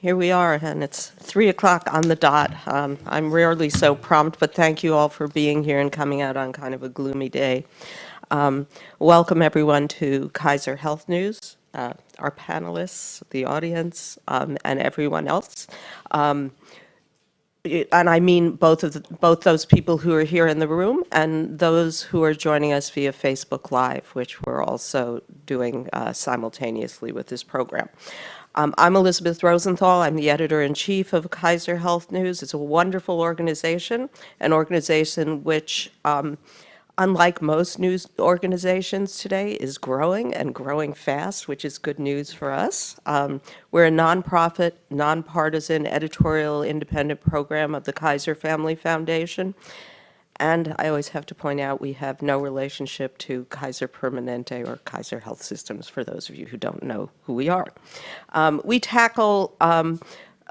Here we are, and it's 3 o'clock on the dot. Um, I'm rarely so prompt, but thank you all for being here and coming out on kind of a gloomy day. Um, welcome, everyone, to Kaiser Health News, uh, our panelists, the audience, um, and everyone else. Um, and I mean both of the, both those people who are here in the room and those who are joining us via Facebook Live, which we're also doing uh, simultaneously with this program. Um, I'm Elizabeth Rosenthal. I'm the editor-in-chief of Kaiser Health News. It's a wonderful organization, an organization which, um, unlike most news organizations today, is growing and growing fast, which is good news for us. Um, we're a nonprofit, nonpartisan, editorial independent program of the Kaiser Family Foundation. And I always have to point out we have no relationship to Kaiser Permanente or Kaiser Health Systems, for those of you who don't know who we are. Um, we tackle um,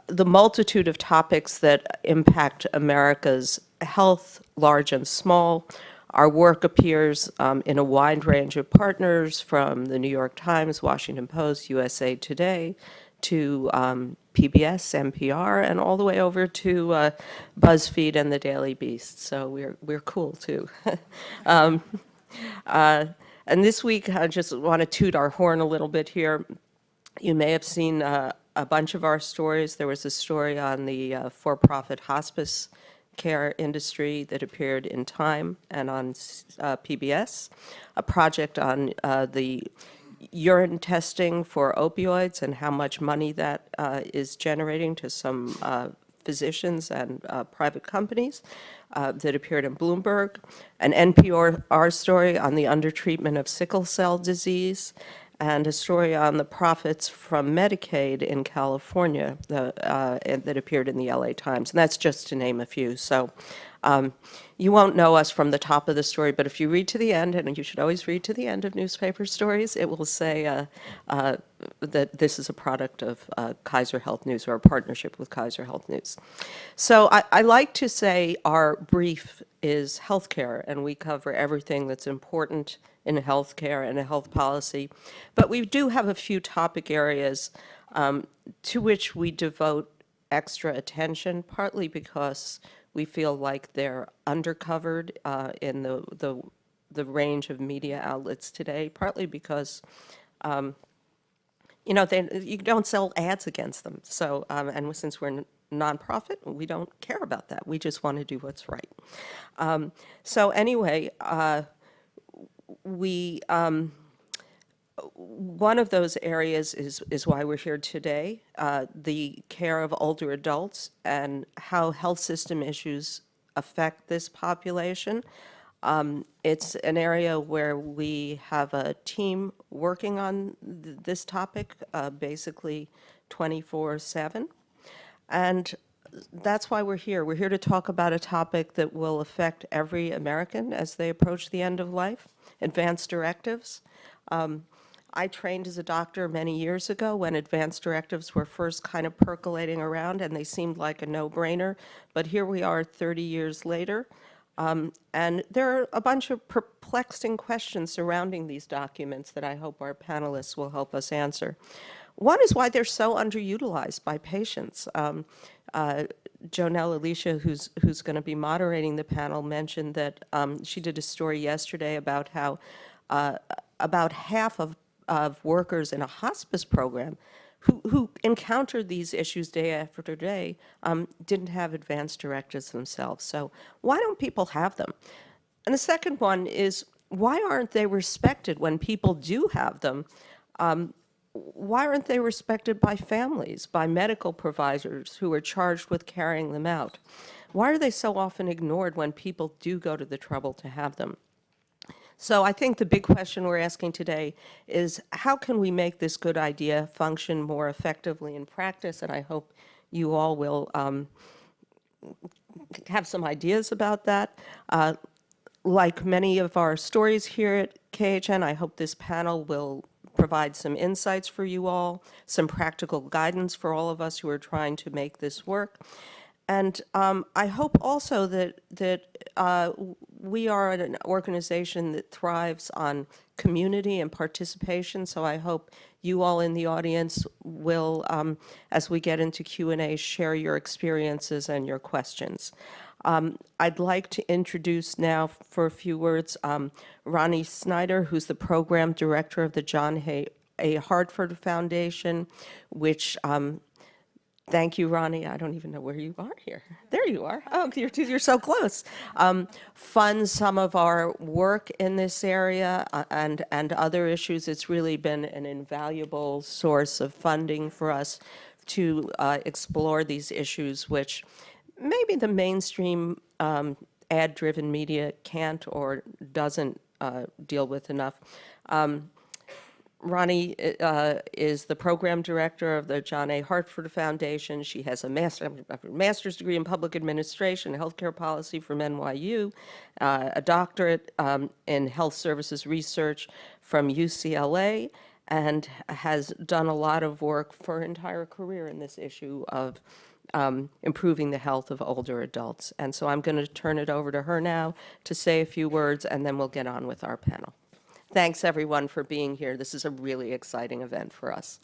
the multitude of topics that impact America's health, large and small. Our work appears um, in a wide range of partners from the New York Times, Washington Post, USA Today, to um, PBS, NPR, and all the way over to uh, BuzzFeed and the Daily Beast. So we're, we're cool too. um, uh, and this week, I just want to toot our horn a little bit here. You may have seen uh, a bunch of our stories. There was a story on the uh, for-profit hospice care industry that appeared in Time and on uh, PBS, a project on uh, the urine testing for opioids and how much money that uh, is generating to some uh, physicians and uh, private companies uh, that appeared in Bloomberg, an NPR story on the undertreatment of sickle cell disease, and a story on the profits from Medicaid in California the, uh, that appeared in the LA Times. And that's just to name a few. So um, you won't know us from the top of the story, but if you read to the end, and you should always read to the end of newspaper stories, it will say uh, uh, that this is a product of uh, Kaiser Health News or a partnership with Kaiser Health News. So I, I like to say our brief is healthcare, and we cover everything that's important in healthcare and a health policy. But we do have a few topic areas um, to which we devote extra attention, partly because we feel like they're undercovered uh, in the, the, the range of media outlets today, partly because um, you know, they, you don't sell ads against them. So, um, and since we're nonprofit, we don't care about that. We just want to do what's right. Um, so anyway, uh, we, um, one of those areas is, is why we're here today, uh, the care of older adults and how health system issues affect this population. Um, it's an area where we have a team working on th this topic uh, basically 24-7. And that's why we're here. We're here to talk about a topic that will affect every American as they approach the end of life, advanced directives. Um, I trained as a doctor many years ago when advanced directives were first kind of percolating around and they seemed like a no-brainer. But here we are 30 years later. Um, and there are a bunch of perplexing questions surrounding these documents that I hope our panelists will help us answer. One is why they're so underutilized by patients. Um, uh, JoNel Aleccia, who's, who's going to be moderating the panel, mentioned that um, she did a story yesterday about how uh, about half of of workers in a hospice program who, who encountered these issues day after day um, didn't have advanced directives themselves. So why don't people have them? And the second one is, why aren't they respected when people do have them? Um, why aren't they respected by families, by medical providers who are charged with carrying them out? Why are they so often ignored when people do go to the trouble to have them? So I think the big question we're asking today is how can we make this good idea function more effectively in practice? And I hope you all will um, have some ideas about that. Uh, like many of our stories here at KHN, I hope this panel will provide some insights for you all, some practical guidance for all of us who are trying to make this work. And um, I hope also that, that uh, we are an organization that thrives on community and participation, so I hope you all in the audience will, um, as we get into Q&A, share your experiences and your questions. Um, I'd like to introduce now for a few words um, Ronnie Snyder, who's the program director of the John Hay A. Hartford Foundation, which um, Thank you, Ronnie. I don't even know where you are here. There you are. Oh, you're, you're so close. Um, funds some of our work in this area uh, and, and other issues. It's really been an invaluable source of funding for us to uh, explore these issues, which maybe the mainstream um, ad-driven media can't or doesn't uh, deal with enough. Um, Ronnie uh, is the program director of the John A. Hartford Foundation. She has a master, master's degree in public administration healthcare policy from NYU, uh, a doctorate um, in health services research from UCLA, and has done a lot of work for her entire career in this issue of um, improving the health of older adults. And so I'm going to turn it over to her now to say a few words, and then we'll get on with our panel. Thanks, everyone, for being here. This is a really exciting event for us.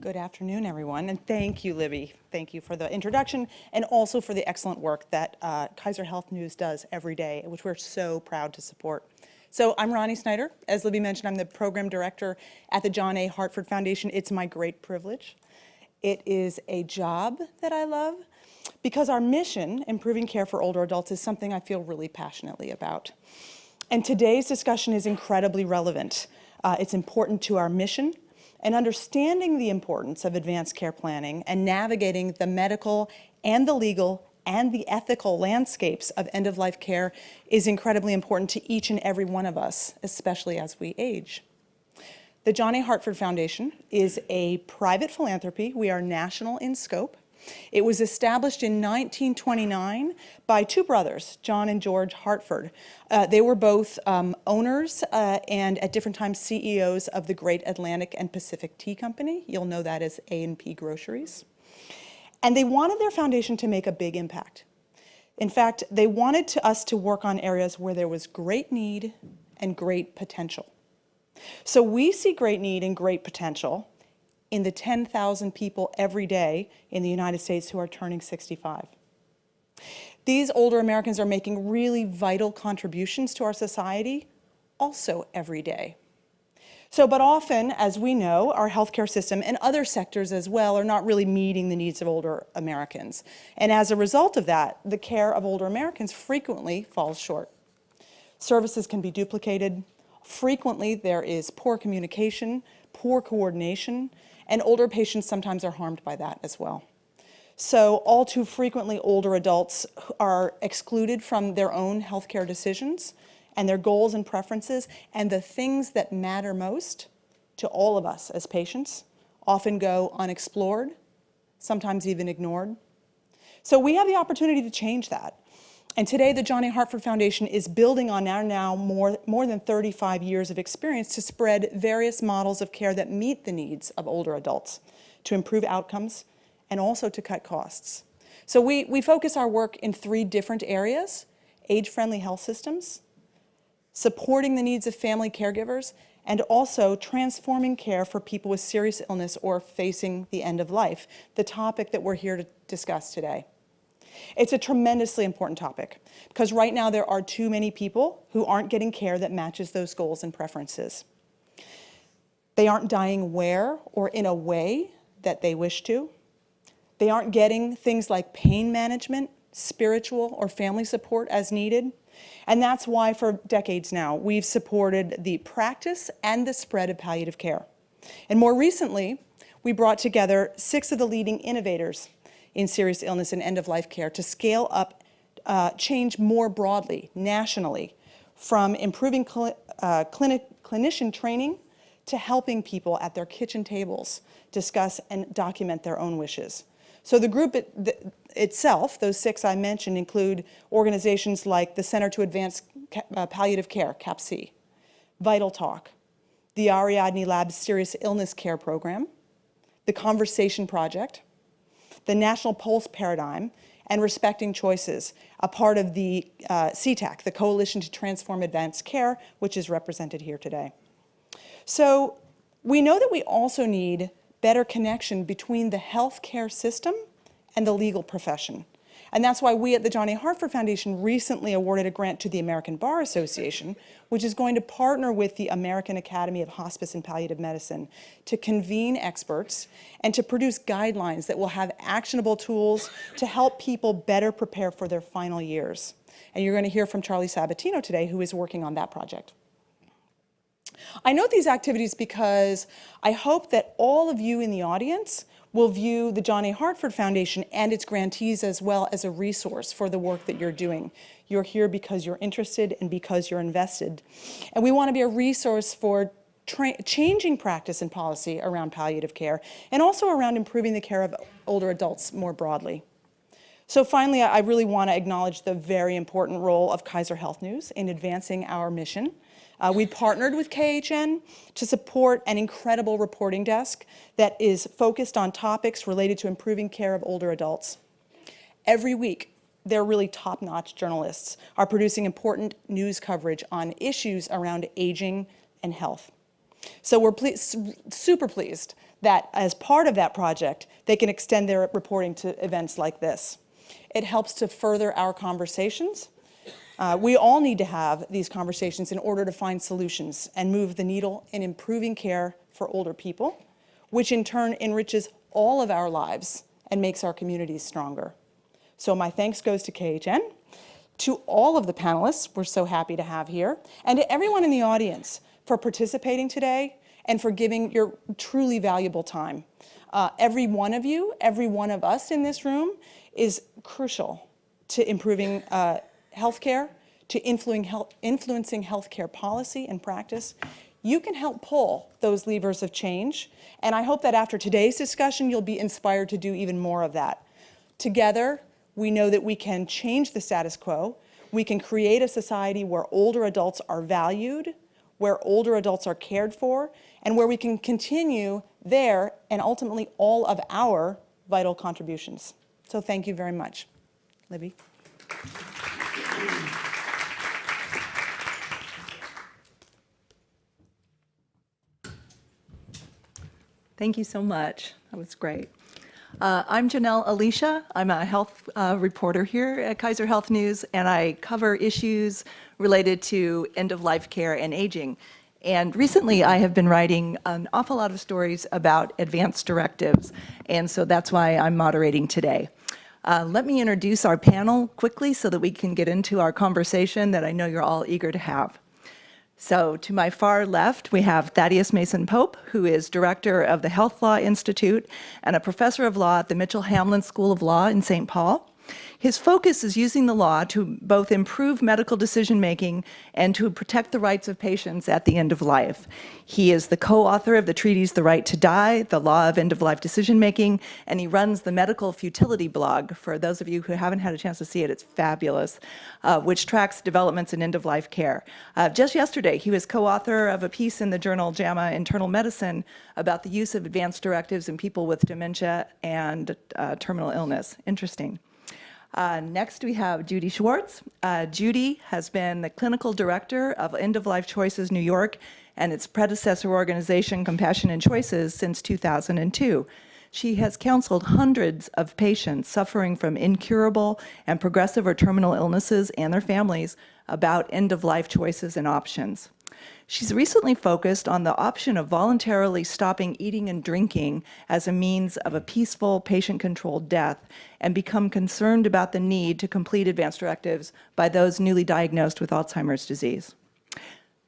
Good afternoon, everyone, and thank you, Libby. Thank you for the introduction and also for the excellent work that uh, Kaiser Health News does every day, which we're so proud to support. So I'm Ronnie Snyder. As Libby mentioned, I'm the program director at the John A. Hartford Foundation. It's my great privilege it is a job that I love because our mission, improving care for older adults, is something I feel really passionately about. And today's discussion is incredibly relevant. Uh, it's important to our mission and understanding the importance of advanced care planning and navigating the medical and the legal and the ethical landscapes of end-of-life care is incredibly important to each and every one of us, especially as we age. The John A. Hartford Foundation is a private philanthropy. We are national in scope. It was established in 1929 by two brothers, John and George Hartford. Uh, they were both um, owners uh, and at different times CEOs of the Great Atlantic and Pacific Tea Company. You'll know that as A&P Groceries. And they wanted their foundation to make a big impact. In fact, they wanted to us to work on areas where there was great need and great potential. So we see great need and great potential in the 10,000 people every day in the United States who are turning 65. These older Americans are making really vital contributions to our society also every day. So, but often, as we know, our healthcare system and other sectors as well are not really meeting the needs of older Americans. And as a result of that, the care of older Americans frequently falls short. Services can be duplicated, Frequently, there is poor communication, poor coordination, and older patients sometimes are harmed by that as well. So all too frequently, older adults are excluded from their own healthcare decisions and their goals and preferences, and the things that matter most to all of us as patients often go unexplored, sometimes even ignored. So we have the opportunity to change that. And today, the John A. Hartford Foundation is building on our now more, more than 35 years of experience to spread various models of care that meet the needs of older adults, to improve outcomes, and also to cut costs. So we, we focus our work in three different areas, age-friendly health systems, supporting the needs of family caregivers, and also transforming care for people with serious illness or facing the end of life, the topic that we're here to discuss today. It's a tremendously important topic because right now there are too many people who aren't getting care that matches those goals and preferences. They aren't dying where or in a way that they wish to. They aren't getting things like pain management, spiritual or family support as needed. And that's why for decades now, we've supported the practice and the spread of palliative care. And more recently, we brought together six of the leading innovators in serious illness and end-of-life care to scale up uh, change more broadly, nationally, from improving cl uh, clinic clinician training to helping people at their kitchen tables discuss and document their own wishes. So the group it, the, itself, those six I mentioned, include organizations like the Center to Advance uh, Palliative Care, CAPC, VitalTalk, the Ariadne Labs Serious Illness Care Program, the Conversation Project, the National POLST Paradigm, and Respecting Choices, a part of the uh, CTAC, the Coalition to Transform Advanced Care, which is represented here today. So we know that we also need better connection between the healthcare system and the legal profession. And that's why we at the John A. Hartford Foundation recently awarded a grant to the American Bar Association, which is going to partner with the American Academy of Hospice and Palliative Medicine to convene experts and to produce guidelines that will have actionable tools to help people better prepare for their final years. And you're going to hear from Charlie Sabatino today, who is working on that project. I note these activities because I hope that all of you in the audience will view the John A. Hartford Foundation and its grantees as well as a resource for the work that you're doing. You're here because you're interested and because you're invested. And we want to be a resource for changing practice and policy around palliative care and also around improving the care of older adults more broadly. So finally, I really want to acknowledge the very important role of Kaiser Health News in advancing our mission uh, we partnered with KHN to support an incredible reporting desk that is focused on topics related to improving care of older adults. Every week, their really top-notch journalists are producing important news coverage on issues around aging and health. So we're ple super pleased that as part of that project, they can extend their reporting to events like this. It helps to further our conversations uh, we all need to have these conversations in order to find solutions and move the needle in improving care for older people, which in turn enriches all of our lives and makes our communities stronger. So my thanks goes to KHN, to all of the panelists we're so happy to have here, and to everyone in the audience for participating today and for giving your truly valuable time. Uh, every one of you, every one of us in this room is crucial to improving uh, healthcare to influencing healthcare policy and practice, you can help pull those levers of change. And I hope that after today's discussion, you'll be inspired to do even more of that. Together, we know that we can change the status quo. We can create a society where older adults are valued, where older adults are cared for, and where we can continue their and ultimately all of our vital contributions. So thank you very much. Libby. Thank you so much. That was great. Uh, I'm JoNel Aleccia. I'm a health uh, reporter here at Kaiser Health News, and I cover issues related to end-of-life care and aging. And recently, I have been writing an awful lot of stories about advanced directives, and so that's why I'm moderating today. Uh, let me introduce our panel quickly so that we can get into our conversation that I know you're all eager to have. So to my far left, we have Thaddeus Mason Pope, who is director of the Health Law Institute and a professor of law at the Mitchell Hamline School of Law in St. Paul. His focus is using the law to both improve medical decision-making and to protect the rights of patients at the end of life. He is the co-author of the treatise The Right to Die, The Law of End-of-Life Decision-Making, and he runs the Medical Futility blog. For those of you who haven't had a chance to see it, it's fabulous, uh, which tracks developments in end-of-life care. Uh, just yesterday, he was co-author of a piece in the journal JAMA Internal Medicine about the use of advanced directives in people with dementia and uh, terminal illness. Interesting. Uh, next, we have Judy Schwartz. Uh, Judy has been the clinical director of End of Life Choices New York and its predecessor organization, Compassion and Choices, since 2002. She has counseled hundreds of patients suffering from incurable and progressive or terminal illnesses and their families about end-of-life choices and options. She's recently focused on the option of voluntarily stopping eating and drinking as a means of a peaceful, patient-controlled death and become concerned about the need to complete advanced directives by those newly diagnosed with Alzheimer's disease.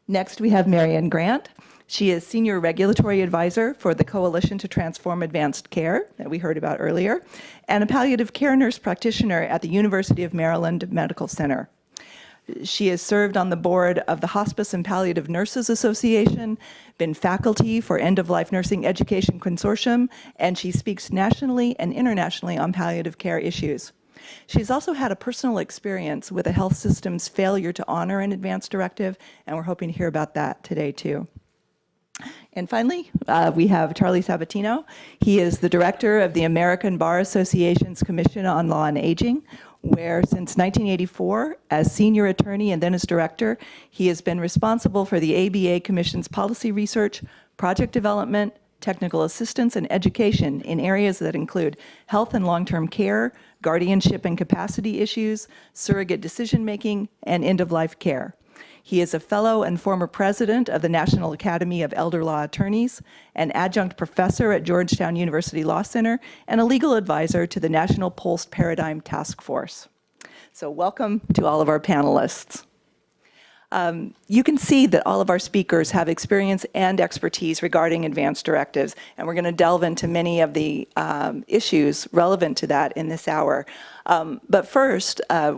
Next, we have Marian Grant. She is Senior Regulatory Advisor for the Coalition to Transform Advanced Care that we heard about earlier, and a palliative care nurse practitioner at the University of Maryland Medical Center. She has served on the board of the Hospice and Palliative Nurses Association, been faculty for End-of-Life Nursing Education Consortium, and she speaks nationally and internationally on palliative care issues. She's also had a personal experience with a health system's failure to honor an advance directive, and we're hoping to hear about that today too. And finally, uh, we have Charlie Sabatino. He is the director of the American Bar Association's Commission on Law and Aging, where since 1984, as senior attorney and then as director, he has been responsible for the ABA Commission's policy research, project development, technical assistance, and education in areas that include health and long-term care, guardianship and capacity issues, surrogate decision-making, and end-of-life care. He is a fellow and former president of the National Academy of Elder Law Attorneys, an adjunct professor at Georgetown University Law Center, and a legal advisor to the National POLST Paradigm Task Force. So welcome to all of our panelists. Um, you can see that all of our speakers have experience and expertise regarding advanced directives, and we're going to delve into many of the um, issues relevant to that in this hour. Um, but first, uh,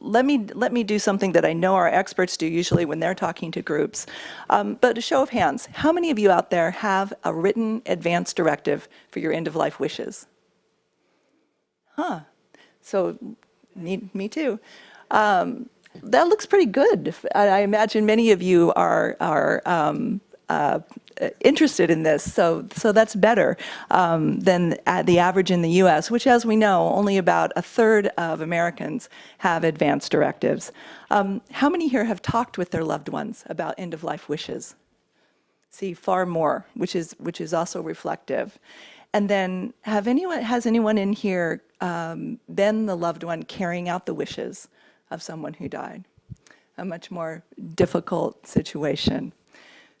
let me let me do something that I know our experts do usually when they're talking to groups. Um, but a show of hands, how many of you out there have a written advance directive for your end-of-life wishes? Huh. So, me, me too. Um, that looks pretty good. I, I imagine many of you are are um, uh, interested in this, so so that's better um, than the average in the U.S., which, as we know, only about a third of Americans have advance directives. Um, how many here have talked with their loved ones about end-of-life wishes? See, far more, which is which is also reflective. And then, have anyone has anyone in here um, been the loved one carrying out the wishes of someone who died? A much more difficult situation.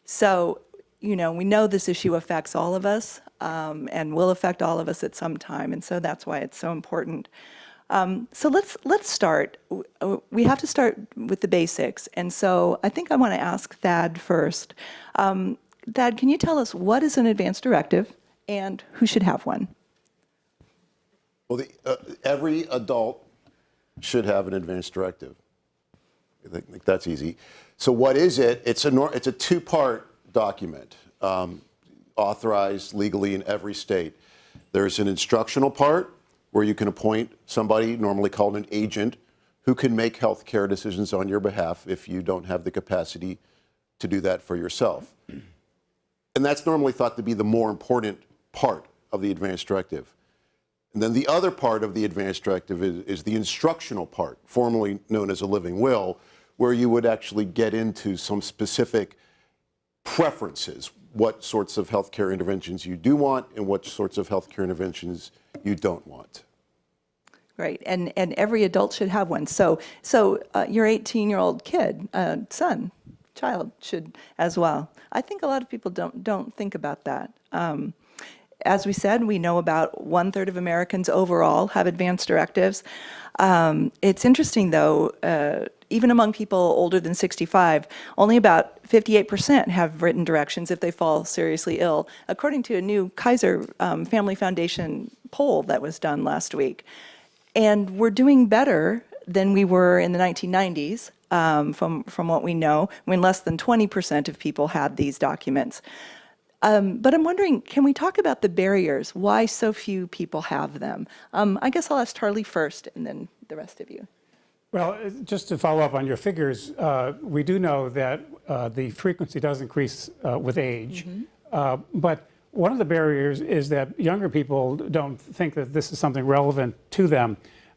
So, you know, we know this issue affects all of us um, and will affect all of us at some time, and so that's why it's so important. Um, so let's let's start. We have to start with the basics, and so I think I want to ask Thad first. Um, Thad, can you tell us what is an advance directive and who should have one? Well, the, uh, every adult should have an advance directive. I think that's easy. So what is it? It's a, it's a two-part document um, authorized legally in every state. There's an instructional part where you can appoint somebody, normally called an agent, who can make health care decisions on your behalf if you don't have the capacity to do that for yourself. And that's normally thought to be the more important part of the advance directive. And then the other part of the advance directive is, is the instructional part, formerly known as a living will, where you would actually get into some specific preferences, what sorts of healthcare interventions you do want and what sorts of healthcare interventions you don't want. Right, and and every adult should have one. So so uh, your 18-year-old kid, uh, son, child should as well. I think a lot of people don't don't think about that. Um, as we said, we know about one third of Americans overall have advanced directives. Um, it's interesting though, uh, even among people older than 65, only about 58% have written directions if they fall seriously ill, according to a new Kaiser um, Family Foundation poll that was done last week. And we're doing better than we were in the 1990s, um, from, from what we know, when less than 20% of people had these documents. Um, but I'm wondering, can we talk about the barriers, why so few people have them? Um, I guess I'll ask Charlie first and then the rest of you. Well, uh, just to follow up on your figures, uh, we do know that uh, the frequency does increase uh, with age. Mm -hmm. but one of the barriers is that younger people don't think that this is something relevant to them.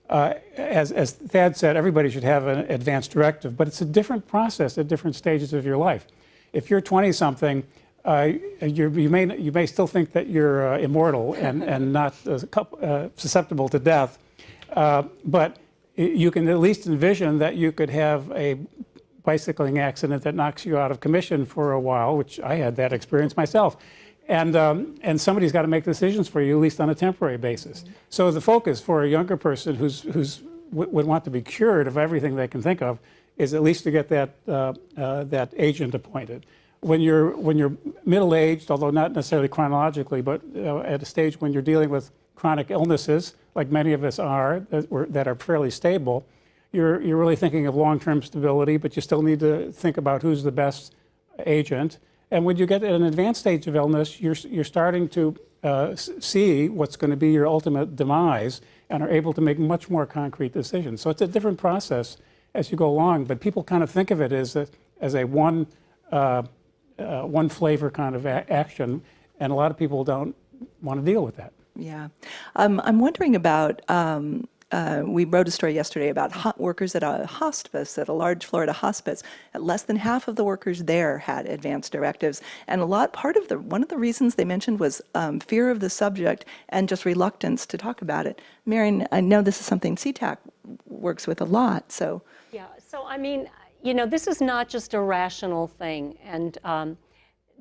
Uh, as, as Thad said, everybody should have an advanced directive, but it's a different process at different stages of your life. If you're 20-something, uh, you may you may still think that you're uh, immortal and and not uh, susceptible to death, uh, but you can at least envision that you could have a bicycling accident that knocks you out of commission for a while, which I had that experience myself. And, um, and somebody's got to make decisions for you, at least on a temporary basis. Mm -hmm. So the focus for a younger person who's, who's would want to be cured of everything they can think of is at least to get that, uh, uh, that agent appointed when you're when you're middle-aged, although not necessarily chronologically, but uh, at a stage when you're dealing with chronic illnesses, like many of us are, that, that are fairly stable, you're you're really thinking of long-term stability, but you still need to think about who's the best agent. And when you get at an advanced stage of illness, you're you're starting to uh, see what's going to be your ultimate demise, and are able to make much more concrete decisions. So it's a different process as you go along, but people kind of think of it as a as a one. Uh, uh, one flavor kind of action, and a lot of people don't want to deal with that. Yeah. Um, I'm wondering about, um, uh, we wrote a story yesterday about workers at a hospice, at a large Florida hospice. At less than half of the workers there had advanced directives. And a lot, part of the, one of the reasons they mentioned was um, fear of the subject and just reluctance to talk about it. Marian, I know this is something CTAC works with a lot, so. Yeah, so I mean, you know, this is not just a rational thing. And um,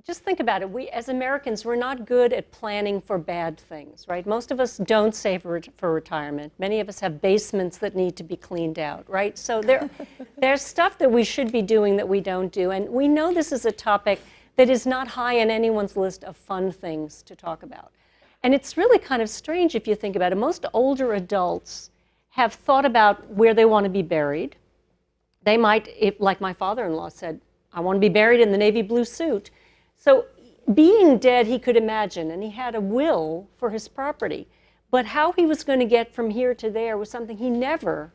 just think about it. We, as Americans, we're not good at planning for bad things, right? Most of us don't save for, retirement. Many of us have basements that need to be cleaned out, right? So there, there's stuff that we should be doing that we don't do. And we know this is a topic that is not high on anyone's list of fun things to talk about. And it's really kind of strange if you think about it. Most older adults have thought about where they want to be buried. They might, if, like my father-in-law said, I want to be buried in the navy blue suit. So being dead, he could imagine, and he had a will for his property. But how he was going to get from here to there was something he never,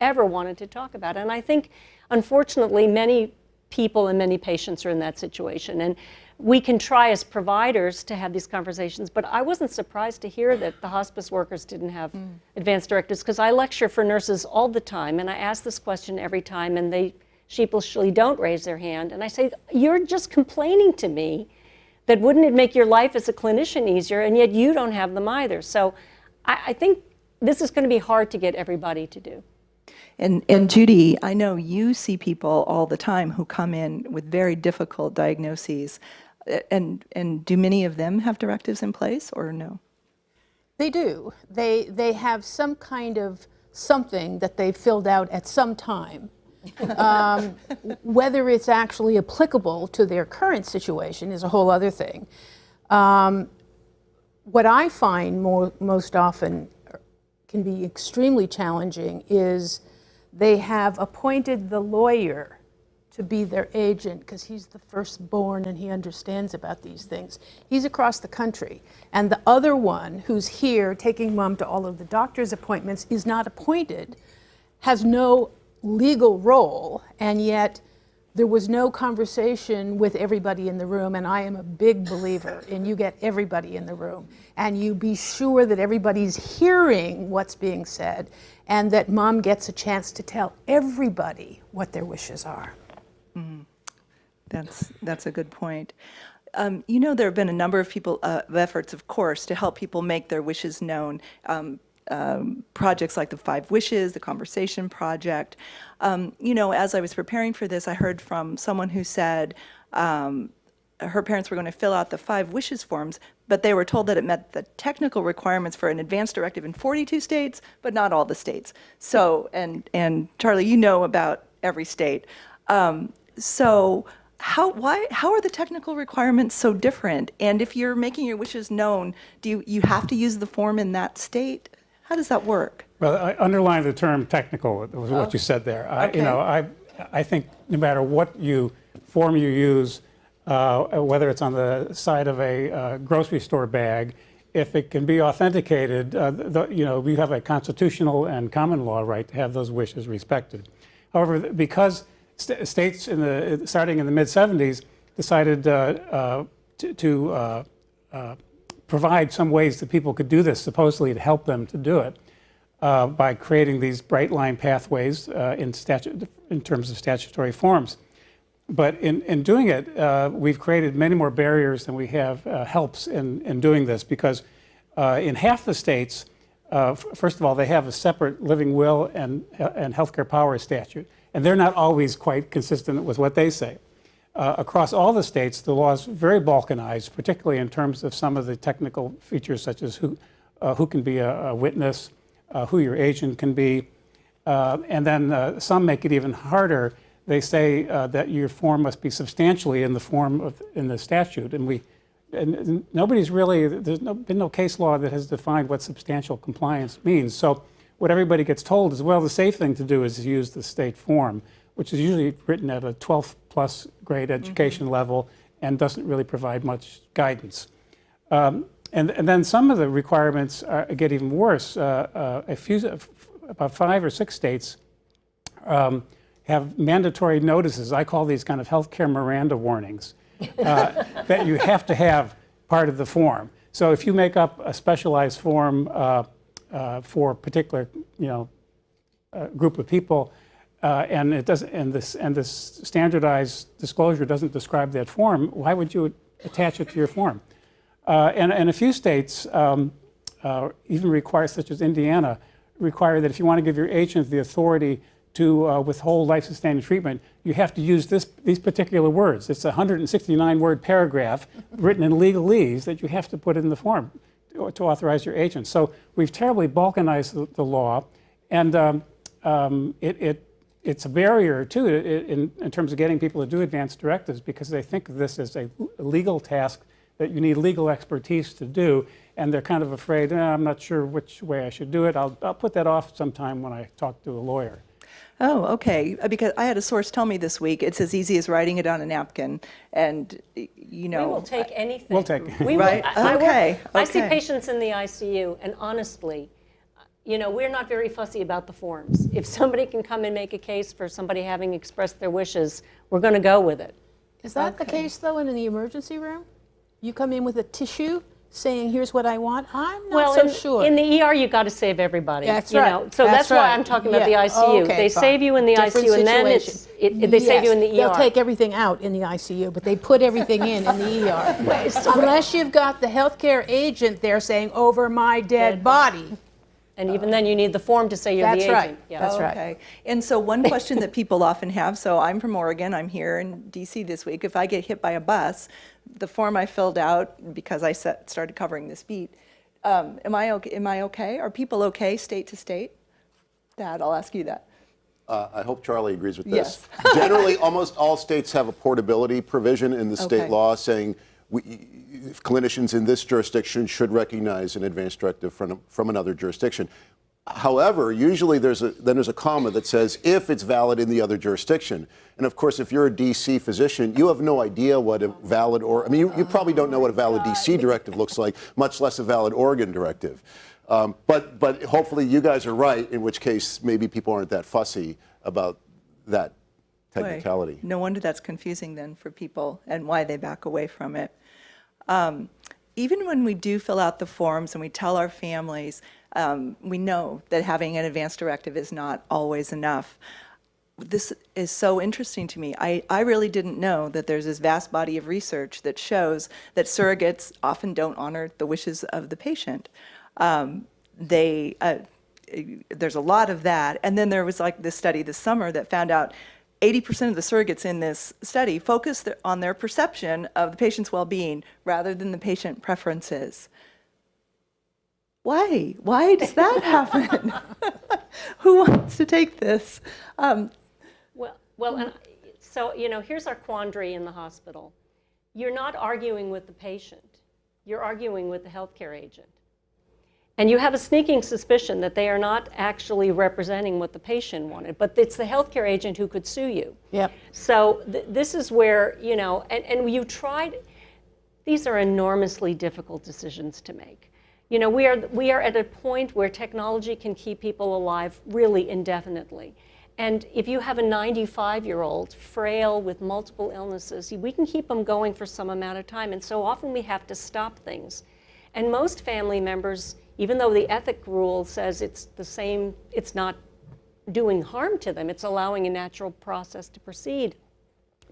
ever wanted to talk about. And I think, unfortunately, many people and many patients are in that situation. And we can try as providers to have these conversations, but I wasn't surprised to hear that the hospice workers didn't have mm. advanced directives because I lecture for nurses all the time and I ask this question every time and they sheepishly don't raise their hand. And I say, You're just complaining to me that wouldn't it make your life as a clinician easier, and yet you don't have them either. So I, I think this is going to be hard to get everybody to do. And, and Judy, I know you see people all the time who come in with very difficult diagnoses. And, and do many of them have directives in place or no? They do. They, they have some kind of something that they filled out at some time. Um, whether it's actually applicable to their current situation is a whole other thing. Um, what I find more, most often can be extremely challenging is they have appointed the lawyer to be their agent because he's the firstborn and he understands about these things. He's across the country. And the other one who's here taking mom to all of the doctor's appointments is not appointed, has no legal role, and yet there was no conversation with everybody in the room. And I am a big believer in you get everybody in the room and you be sure that everybody's hearing what's being said and that mom gets a chance to tell everybody what their wishes are. That's, that's a good point. Um, you know, there have been a number of people, uh, efforts, of course, to help people make their wishes known. Um, um, projects like the Five Wishes, the Conversation Project. Um, you know, as I was preparing for this, I heard from someone who said um, her parents were going to fill out the Five Wishes forms, but they were told that it met the technical requirements for an advance directive in 42 states, but not all the states. So, and, and Charlie, you know about every state. Um, so, how, why, how are the technical requirements so different? And if you're making your wishes known, do you, you have to use the form in that state? How does that work? Well, I underline the term technical, was what you said there. I- Okay. You know, I, I think no matter what you, form you use, uh, whether it's on the side of a uh, grocery store bag, if it can be authenticated, uh, the, you know, we have a constitutional and common law right to have those wishes respected. However, because st- states in the, starting in the mid-70s decided uh, uh, to, to uh, uh, provide some ways that people could do this, supposedly to help them to do it, uh, by creating these bright line pathways uh, in, in terms of statutory forms. But in, in doing it, uh, we've created many more barriers than we have uh, helps in, in doing this because uh, in half the states, uh, first of all, they have a separate living will and, and healthcare power statute, and they're not always quite consistent with what they say. Uh, across all the states, the law is very balkanized, particularly in terms of some of the technical features, such as who, uh, who can be a, a witness, uh, who your agent can be, uh, and then uh, some make it even harder. They say uh, that your form must be substantially in the form of in the statute, and we, and, and nobody's really there's no, been no case law that has defined what substantial compliance means. So what everybody gets told is, well, the safe thing to do is use the state form, which is usually written at a 12th plus grade education level and doesn't really provide much guidance. Um, and, and then some of the requirements are, get even worse. Uh, uh, a few, about five or six states um, have mandatory notices. I call these kind of healthcare Miranda warnings. uh, that you have to have part of the form. So if you make up a specialized form uh, uh, for a particular, you know, uh, group of people, uh, and it doesn't, and this, and this standardized disclosure doesn't describe that form, why would you attach it to your form? Uh, and, and a few states um, uh, even require, such as Indiana, require that if you want to give your agent the authority to uh, withhold life-sustaining treatment, you have to use this, these particular words. It's a 169-word paragraph written in legalese that you have to put in the form to, to authorize your agent. So we've terribly balkanized the, the law, and um, um, it, it, it's a barrier too in, in terms of getting people to do advanced directives because they think of this as a legal task that you need legal expertise to do, and they're kind of afraid, eh, I'm not sure which way I should do it. I'll, I'll put that off sometime when I talk to a lawyer. Oh, okay. Uh, Because I had a source tell me this week, it's as easy as writing it on a napkin. And, you know. We will take anything. We'll take it. We will- Right, I- I work- okay, I see patients in the ICU, and honestly, you know, we're not very fussy about the forms. If somebody can come and make a case for somebody having expressed their wishes, we're going to go with it. Is that the case, though, in the emergency room? You come in with a tissue saying, here's what I want? I'm not Well, so in, sure. in the ER, you've got to save everybody. That's you right. Know? So That's that's, why. I'm talking about Yeah. the ICU. Okay, they fine. save you in the Different ICU, and then it's situation. it, they save you in the ER. They'll take everything out in the ICU, but they put everything in in the ER. Unless you've got the healthcare agent there saying, over my dead body. And even then, you need the form to say you're That's the right. agent. Yeah. That's right. Okay. And so one question that people often have, so I'm from Oregon, I'm here in DC this week. If I get hit by a bus, the form I filled out, because I set, started covering this beat, um, am I okay, am I okay? Are people okay state to state? Thad, I'll ask you that. Uh, I hope Charlie agrees with Yes. this. Generally, almost all states have a portability provision in the state Okay. law saying we, clinicians in this jurisdiction should recognize an advance directive from, from another jurisdiction. However, usually there's a, then there's a comma that says if it's valid in the other jurisdiction. And of course, if you're a DC physician, you have no idea what a valid or I mean, you, you probably don't know what a valid DC directive looks like, much less a valid Oregon directive. Um, but but hopefully you guys are right, in which case maybe people aren't that fussy about that Boy, technicality. No wonder that's confusing then for people and why they back away from it. Um, even when we do fill out the forms and we tell our families, um, we know that having an advance directive is not always enough. This is so interesting to me. I, I really didn't know that there's this vast body of research that shows that surrogates often don't honor the wishes of the patient. Um, they, uh, there's a lot of that. And then there was like this study this summer that found out 80% of the surrogates in this study focused on their perception of the patient's well-being rather than the patient preferences. Why? Why does that happen? Who wants to take this? Um, Well, well, and so, you know, here's our quandary in the hospital. You're not arguing with the patient. You're arguing with the healthcare agent. And you have a sneaking suspicion that they are not actually representing what the patient wanted, but it's the healthcare agent who could sue you. Yep. So th- this is where, you know, and, and you tried, these are enormously difficult decisions to make. You know, we are, we are at a point where technology can keep people alive really indefinitely. And if you have a 95 year old, frail with multiple illnesses, we can keep them going for some amount of time. And so often we have to stop things. And most family members, even though the ethic rule says it's the same, it's not doing harm to them, it's allowing a natural process to proceed.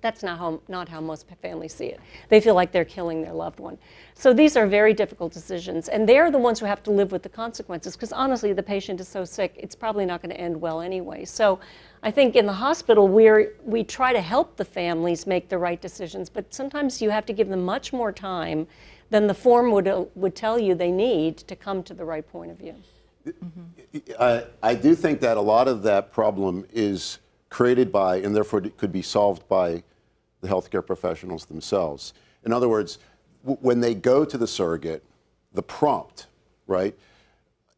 That's not how, not how most families see it. They feel like they're killing their loved one. So these are very difficult decisions, and they're the ones who have to live with the consequences, because honestly, the patient is so sick, it's probably not going to end well anyway. So I think in the hospital, we're, we try to help the families make the right decisions, but sometimes you have to give them much more time than the form would, uh, would tell you they need to come to the right point of view. I, I do think that a lot of that problem is created by, and therefore it could be solved by, the healthcare professionals themselves. In other words, w- when they go to the surrogate, the prompt, right,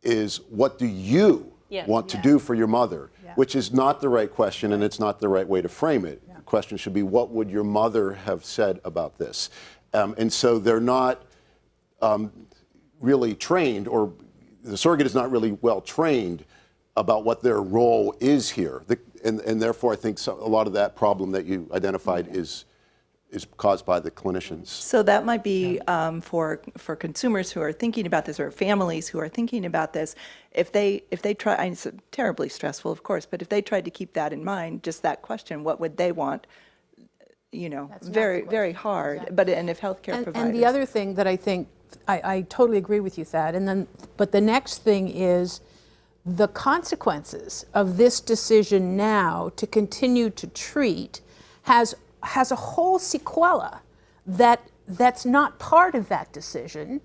is what do you Yes. want to do for your mother? Which is not the right question, and it's not the right way to frame it. The question should be, what would your mother have said about this? Um, and so they're not really trained, or the surrogate is not really well trained about what their role is here. The, and, and therefore, I think so, a lot of that problem that you identified is, is caused by the clinicians. So that might be um, for, for consumers who are thinking about this, or families who are thinking about this. If they, if they try, and it's terribly stressful, of course, but if they tried to keep that in mind, just that question, what would they want? You know, That's very, very hard. Exactly. But, and if healthcare And, providers. and the other thing that I think, I, I totally agree with you, Thad, and then, but the next thing is the consequences of this decision now to continue to treat has, has a whole sequela that, that's not part of that decision,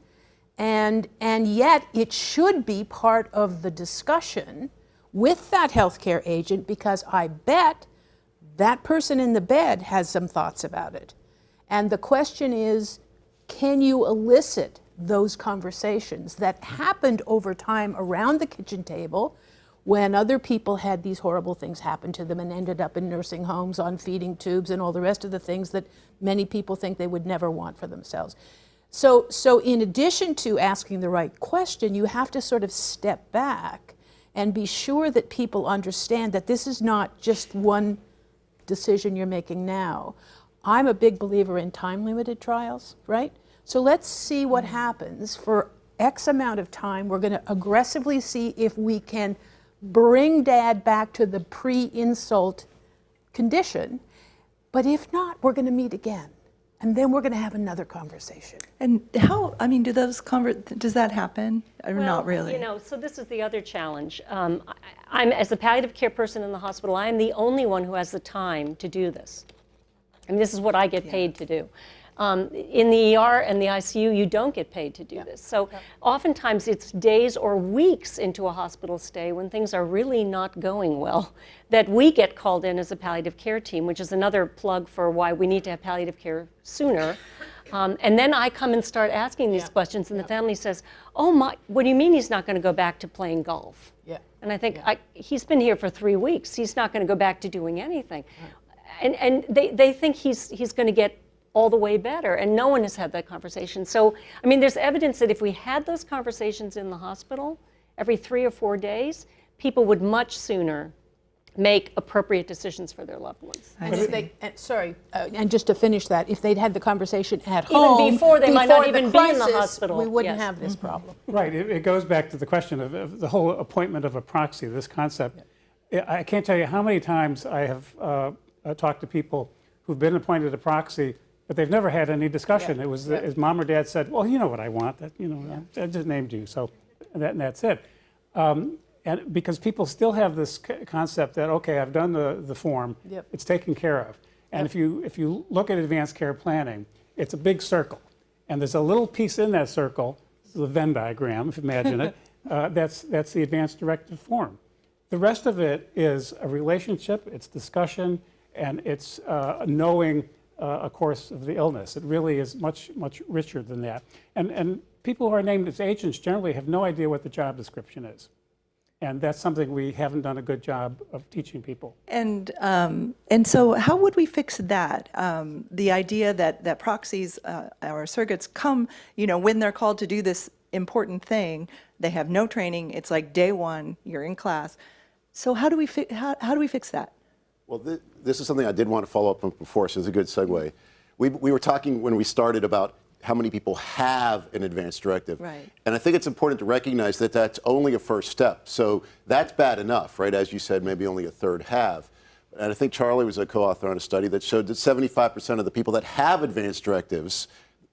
and, and yet it should be part of the discussion with that healthcare agent because I bet that person in the bed has some thoughts about it. And the question is, can you elicit those conversations that happened over time around the kitchen table when other people had these horrible things happen to them and ended up in nursing homes on feeding tubes and all the rest of the things that many people think they would never want for themselves. So, so in addition to asking the right question, you have to sort of step back and be sure that people understand that this is not just one decision you're making now. I'm a big believer in time limited trials, right? So let's see what mm-hmm. happens for X amount of time. We're going to aggressively see if we can bring dad back to the pre insult condition. But if not, we're going to meet again. And then we're going to have another conversation. And how, I mean, do those conver, does that happen? Or Well, not really? You know, so this is the other challenge. Um, I, I'm, as a palliative care person in the hospital, I am the only one who has the time to do this. I mean, this is what I get paid to do. Um, in the ER and the ICU, you don't get paid to do this. So oftentimes it's days or weeks into a hospital stay when things are really not going well that we get called in as a palliative care team, which is another plug for why we need to have palliative care sooner. Um, and then I come and start asking these questions, and the family says, "Oh my, what do you mean he's not going to go back to playing golf?" Yeah. And I think I, he's been here for three weeks. He's not going to go back to doing anything. And, and they, they think he's, he's going to get all the way better. And no one has had that conversation. So, I mean, there's evidence that if we had those conversations in the hospital every three or four days, people would much sooner make appropriate decisions for their loved ones. And if they, and, sorry, uh, and just to finish that, if they'd had the conversation at Even home before, they might not before the even be in the hospital. we wouldn't Yes. have this problem. Right, it, it goes back to the question of, of the whole appointment of a proxy, this concept. I I can't tell you how many times I have uh, uh, talked to people who've been appointed a proxy, but they've never had any discussion. It was, as mom or dad said, well, you know what I want, that, you know, I just named you, so that, and that's it. Um, and because people still have this c- concept that, okay, I've done the, the form, Yep. it's taken care of. And if you, if you look at advanced care planning, it's a big circle. And there's a little piece in that circle, this is a Venn diagram, if you imagine it, uh, that's, that's the advanced directive form. The rest of it is a relationship, it's discussion, and it's uh, knowing uh, a course of the illness. It really is much, much richer than that. And, and people who are named as agents generally have no idea what the job description is. And that's something we haven't done a good job of teaching people. And, um, and so how would we fix that? Um, the idea that, that proxies uh, or surrogates come, you know, when they're called to do this important thing, they have no training, it's like day one, you're in class. So how do we, how, how do we fix that? Well, thi- this is something I did want to follow up on before, so it's a good segue. We, we were talking when we started about how many people have an advanced directive. Right. And I think it's important to recognize that that's only a first step. So that's bad enough, right? As you said, maybe only a third have. And I think Charlie was a co-author on a study that showed that 75% of the people that have advanced directives,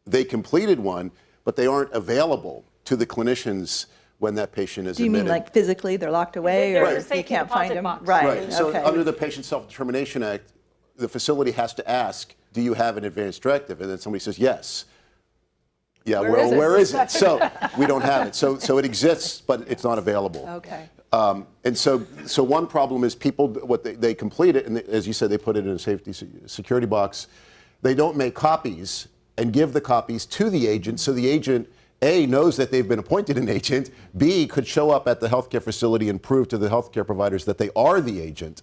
they completed one, but they aren't available to the clinicians when that patient is Do you mean like physically, they're locked away, They're or in a you can't find them? box. Right, Right. So okay. under the Patient Self-Determination Act, the facility has to ask, do you have an advanced directive? And then somebody says, yes. Yeah, Where well, is where is it? So we don't have it. So, so it exists, but it's not available. Okay. Um, and so, so one problem is people, what they, they complete it, and they- as you said, they put it in a safety security box. They don't make copies and give the copies to the agent, so the agent, A, knows that they've been appointed an agent, B, could show up at the healthcare facility and prove to the healthcare providers that they are the agent.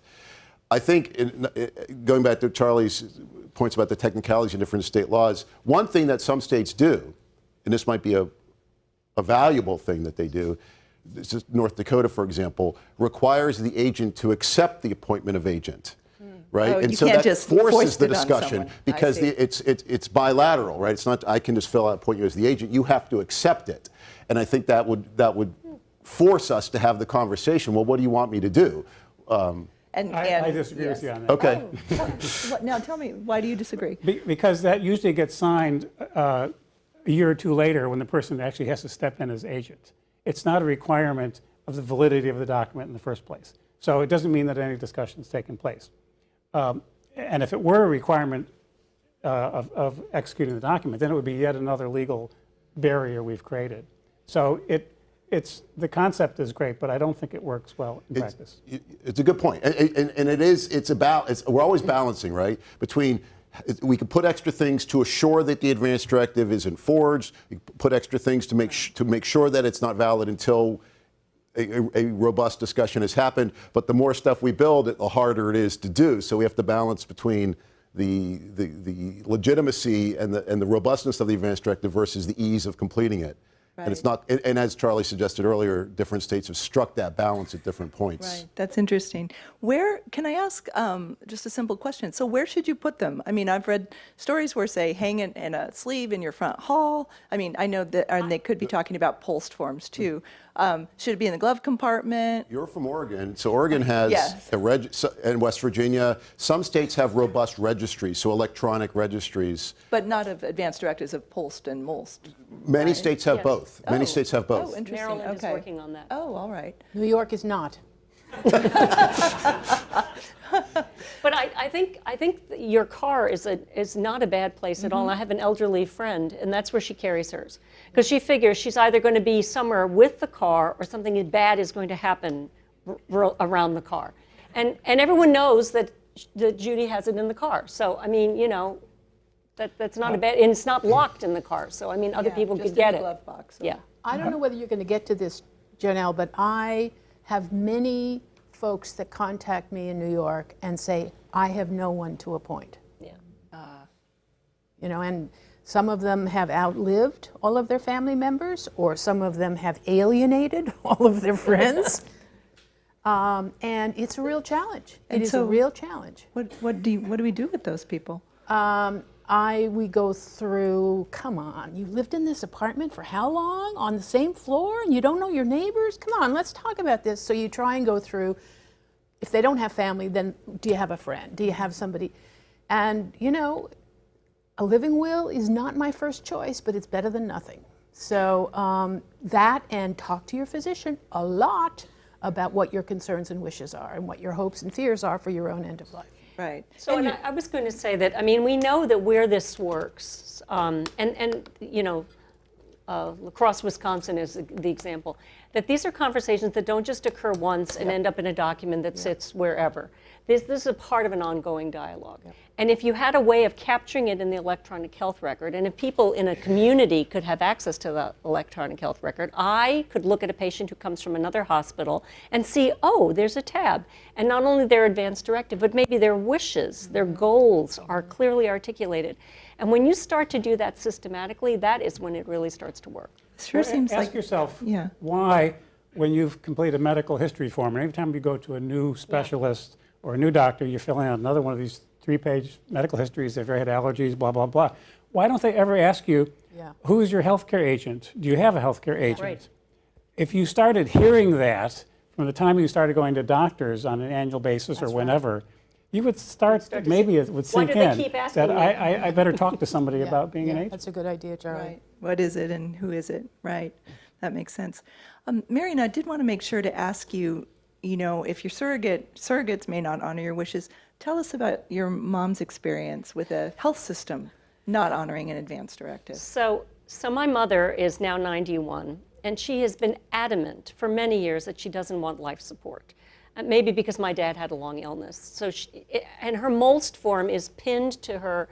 I think, in, uh, going back to Charlie's points about the technicalities in different state laws, one thing that some states do, and this might be a, a valuable thing that they do, this is North Dakota, for example, requires the agent to accept the appointment of agent. Right? Oh, and you so can't that just forces foist the discussion because the, it's, it's, it's bilateral, right? It's not, I can just fill out, point you as the agent. You have to accept it. And I think that would, that would force us to have the conversation. Well, what do you want me to do? Um, And, I, and I disagree yes. with you on that. okay. What- Now, tell me, why do you disagree? Be- Because that usually gets signed uh, a year or two later when the person actually has to step in as agent. It's not a requirement of the validity of the document in the first place. So it doesn't mean that any discussion's taken place. Um, And if it were a requirement uh, of, of executing the document, then it would be yet another legal barrier we've created. So it, it's, the concept is great, but I don't think it works well in It's, practice. it's a good point. And, and, and it is, it's about, it's, we're always balancing, right? Between, we can put extra things to assure that the advance directive isn't forged, put extra things to make, to make sure that it's not valid until a, a- robust discussion has happened. But the more stuff we build, the harder it is to do. So we have to balance between the, the, the legitimacy and the, and the robustness of the advance directive versus the ease of completing it. And it's not, and, and as Charlie suggested earlier, different states have struck that balance at different points. Right, that's interesting. Where, can I ask um, just a simple question? So where should you put them? I mean, I've read stories where say hang it in a sleeve in your front hall. I mean, I know that, and they could be talking about POLST forms too. Um, Should it be in the glove compartment? You're from Oregon, so Oregon has Yes. a reg, so- and West Virginia. Some states have robust registries, so electronic registries. But not of advanced directives of POLST and MOLST. Many states have Yes. both. Many Oh. states have both. Oh, interesting, Maryland is working on that. Oh, all right. New York is not. But I, I think I think your car is a is not a bad place at all. And I have an elderly friend, and that's where she carries hers because she figures she's either going to be somewhere with the car or something bad is going to happen r- r- around the car, and and everyone knows that that Judy has it in the car. So I mean, you know, that that's not a bad, and it's not locked in the car. So I mean, other Yeah, people just could in get the it. glove box. Yeah. I don't uh-huh. know whether you're going to get to this, JoNel, but I have many folks that contact me in New York and say, I have no one to appoint. Yeah. You know, and some of them have outlived all of their family members, or some of them have alienated all of their friends. Um, and it's a real challenge. It And is so- a real challenge. What, what do you, what do we do with those people? Um, I, we go through, come on, you lived in this apartment for how long? On the same floor and you don't know your neighbors? Come on, let's talk about this. So you try and go through, if they don't have family, then do you have a friend? Do you have somebody? And, you know, a living will is not my first choice, but it's better than nothing. So um, that and talk to your physician a lot about what your concerns and wishes are and what your hopes and fears are for your own end of life. Right. So and I, I was going to say that, I mean, we know that where this works, um, and, and, you know, uh, La Crosse, Wisconsin is the- example, that these are conversations that don't just occur once and end up in a document that sits wherever. This, this is a part of an ongoing dialogue. And if you had a way of capturing it in the electronic health record, and if people in a community could have access to the electronic health record, I could look at a patient who comes from another hospital and see, oh, there's a tab. And not only their advance directive, but maybe their wishes, their goals are clearly articulated. And when you start to do that systematically, that is when it really starts to work. Sure seems Ask like, yourself yeah. why, when you've completed a medical history form, and every time you go to a new specialist or a new doctor, you fill out another one of these three-page medical histories, they've had allergies, blah, blah, blah. Why don't they ever ask you, Yeah. who is your healthcare agent? Do you have a healthcare agent? Right. If you started hearing that from the time you started going to doctors on an annual basis or whenever, you would start, start maybe say, it would sink in keep asking that? I, I, I better talk to somebody about being an agent. That's a good idea, Charlie. Right. What is it and who is it? Right. That makes sense. Um, Marian, I did want to make sure to ask you, you know, if your surrogate, surrogates may not honor your wishes, tell us about your mom's experience with a health system not honoring an advance directive. So, so my mother is now 91, and she has been adamant for many years that she doesn't want life support. Uh, maybe because my dad had a long illness. So, she, and her MOLST form is pinned to her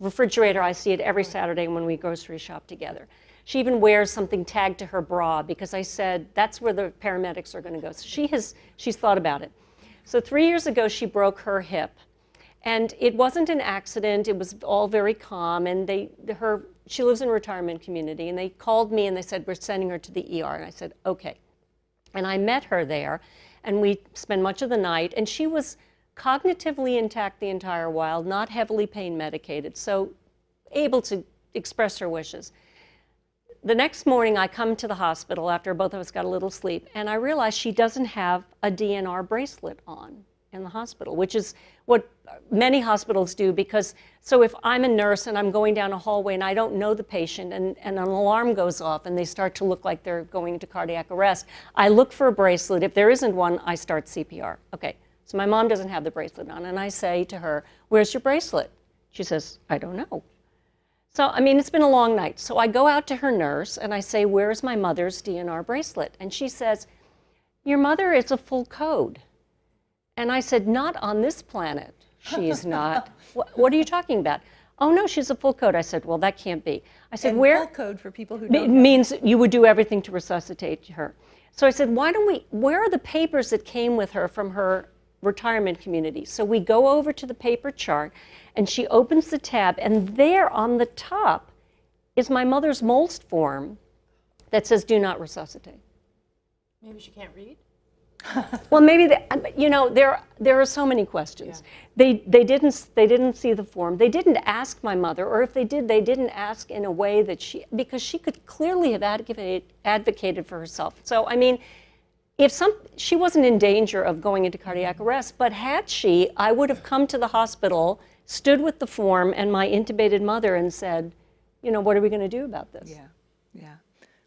refrigerator. I see it every Saturday when we grocery shop together. She even wears something tagged to her bra because I said that's where the paramedics are going to go. So she has she's thought about it. So three years ago, she broke her hip. And it wasn't an accident. It was all very calm. And they, her, she lives in a retirement community. And they called me and they said, we're sending her to the ER. And I said, okay. And I met her there. And we spent much of the night. And she was cognitively intact the entire while, not heavily pain medicated, so able to express her wishes. The next morning, I come to the hospital after both of us got a little sleep, and I realize she doesn't have a DNR bracelet on in the hospital, which is what many hospitals do because so if I'm a nurse and I'm going down a hallway and I don't know the patient and, and an alarm goes off and they start to look like they're going into cardiac arrest, I look for a bracelet. If there isn't one, I start CPR. Okay, so my mom doesn't have the bracelet on and I say to her, Where's your bracelet? She says, I don't know. So, I mean, it's been a long night. So I go out to her nurse and I say, Where's my mother's DNR bracelet? And she says, Your mother is a full code. And I said, Not on this planet. She's not. what, what, are you talking about? Oh, no, she's a full code. I said, Well, that can't be. I said, and Where? Full code for people who don't know. means you would do everything to resuscitate her. So I said, Why don't we? Where are the papers that came with her from her retirement community? So we go over to the paper chart and she opens the tab, and there on the top is my mother's MOLST form that says, Do not resuscitate. Maybe she can't read? well, maybe the, uh, you know there there are so many questions. Yeah. They they didn't they didn't see the form. They didn't ask my mother, or if they did, they didn't ask in a way that she because she could clearly have advocated advocated for herself. So I mean, if some she wasn't in danger of going into cardiac mm-hmm. arrest, but had she, I would have come to the hospital, stood with the form and my intubated mother, and said, you know, what are we going to do about this? Yeah, yeah.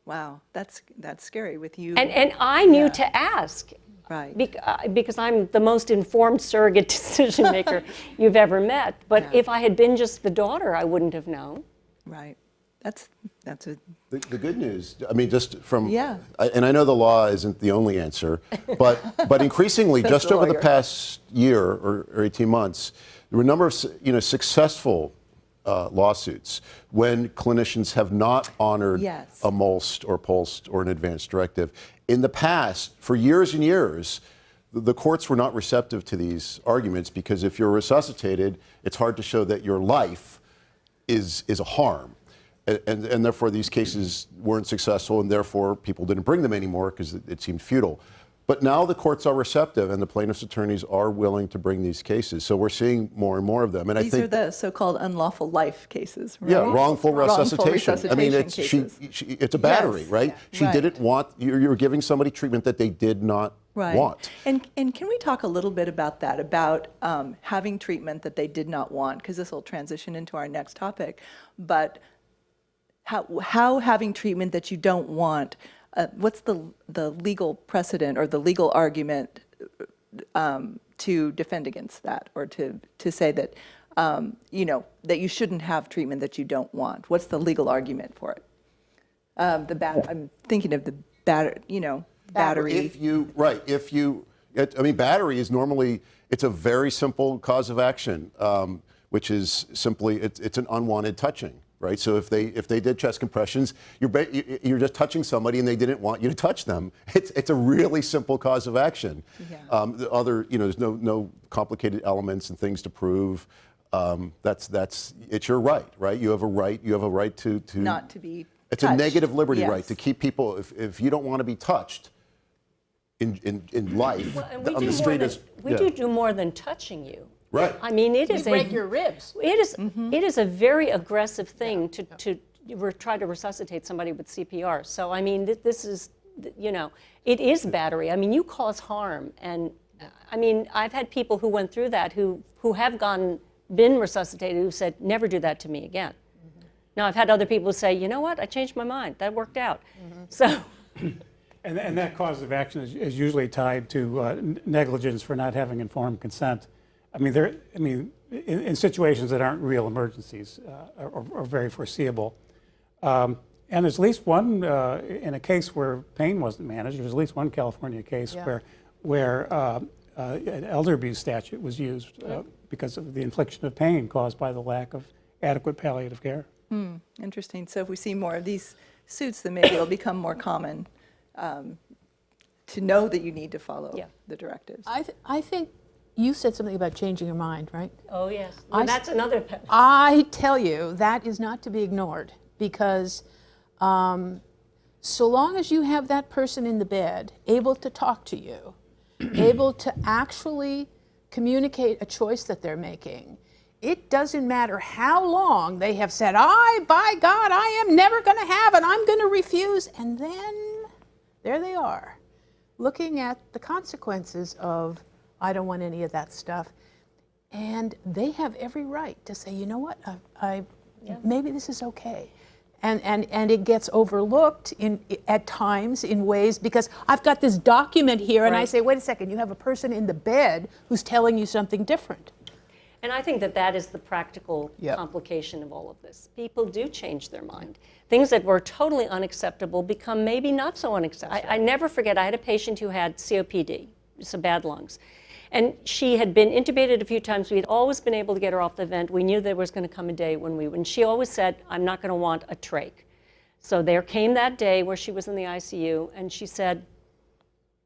Wow, that's that's scary with you. And and I knew yeah. to ask. Right. Be, uh, because I'm the most informed surrogate decision maker you've ever met. But Yeah. if I had been just the daughter, I wouldn't have known. Right. That's that's a The, the good news, I mean, just from, Yeah. I- and I know the law isn't the only answer, but, but increasingly, just the over the past year or, or 18 months, there were a number of, you know, successful uh, lawsuits when clinicians have not honored Yes. a MOLST or POLST or an advanced directive. In the past, for years and years, the- the courts were not receptive to these arguments because if you're resuscitated, it's hard to show that your life is, is a harm. And, and, and therefore, these cases weren't successful, and therefore, people didn't bring them anymore because it, it seemed futile. But now the courts are receptive, and the plaintiffs' attorneys are willing to bring these cases. So we're seeing more and more of them. And I these think are the so-called unlawful life cases, right? yeah, wrongful Wrongful resuscitation. I mean, it's she, she, it's a battery, Yes. right? Yeah. She Right. didn't want you're, you're giving somebody treatment that they did not Right. want. And, and can we talk a little bit about that, about um, having treatment that they did not want? Because this will transition into our next topic. But how, how having treatment that you don't want, uh, what's the, the legal precedent or the legal argument um, to defend against that or to, to say that, um, you know, that you shouldn't have treatment that you don't want? What's the legal argument for it? Um, the bat, I'm thinking of the batter, you know, battery. If you right, if you, it, I mean, battery is normally it's a very simple cause of action, um, which is simply it's, it's an unwanted touching. Right, so if they if they did chest compressions, you're you- you're just touching somebody and they didn't want you to touch them. It's it's a really simple cause of action. Yeah. Um, the other, you know, there's no no complicated elements and things to prove. Um, that's that's it's your right, right? You have a right. You have a right to to Not to be It's a negative liberty right to keep people. If if you don't want to be touched in in, in life Well, on the street than, is we yeah. do do more than touching you. Right. I mean, it You is break a your ribs. it is- Mm-hmm. it is a very aggressive thing to to try to resuscitate somebody with CPR. So I mean, th- this is th- you know, it is battery. I mean, you cause harm, and uh, I mean, I've had people who went through that who who have gone been resuscitated who said, never do that to me again. Now I've had other people say, you know what, I changed my mind. That worked out. So. And, and that cause of action is, is usually tied to uh, negligence for not having informed consent. I mean, there, I mean, in, in situations that aren't real emergencies uh, or, or very foreseeable. Um, and there's at least one, uh, in a case where pain wasn't managed, there's at least one California case Yeah. where, where uh, uh, an elder abuse statute was used uh, because of the infliction of pain caused by the lack of adequate palliative care. Interesting. So if we see more of these suits, then maybe it'll become more common um, to know that you need to follow Yeah. the directives. I, th- I think you said something about changing your mind, right? Oh yes, I well, s- that's another. pe- I tell you, that is not to be ignored because um, so long as you have that person in the bed able to talk to you, able to actually communicate a choice that they're making, it doesn't matter how long they have said, I, by God, I am never going to have and I'm going to refuse. And then there they are, looking at the consequences of, I don't want any of that stuff. And they have every right to say, you know what, I, I maybe this is okay. And, and, and it gets overlooked in, at times in ways because I've got this document here and I say, wait a second, you have a person in the bed who's telling you something different. And I think that that is the practical Yep. complication of all of this. People do change their mind. Things that were totally unacceptable become maybe not so unacceptable. I, I never forget, I had a patient who had COPD, so bad lungs. And she had been intubated a few times. We had always been able to get her off the vent. We knew there was going to come a day when we, and she always said, I'm not going to want a trach. So there came that day where she was in the ICU, and she said,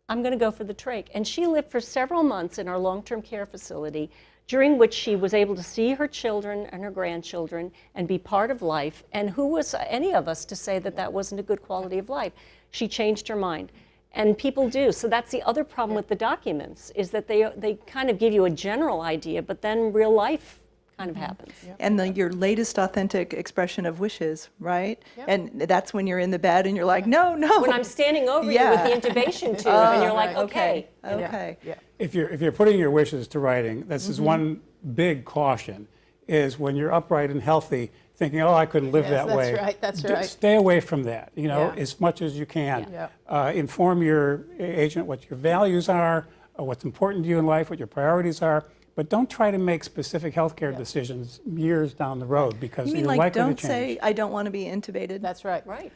I'm going to go for the trach. And she lived for several months in our long-term care facility, during which she was able to see her children and her grandchildren and be part of life. And who was any of us to say that that wasn't a good quality of life? She changed her mind. And people do. So that's the other problem with the documents, is that they, they kind of give you a general idea, but then real life kind of happens. And the, your latest authentic expression of wishes, right? And that's when you're in the bed and you're like, no, no. When I'm standing over Yeah. you with the intubation tube, and you're like, right. okay. Okay. Yeah. If you're, if you're putting your wishes to writing, this Mm-hmm. is one big caution, is when you're upright and healthy, thinking, oh, I couldn't live Yes, that that's way. That's right, that's D- right. Stay away from that, you know, Yeah. as much as you can. Yeah. Uh, inform your agent what your values are, uh, what's important to you in life, what your priorities are, but don't try to make specific healthcare decisions years down the road because You mean you're like, likely don't to change. say, I don't want to be intubated? That's right. Right.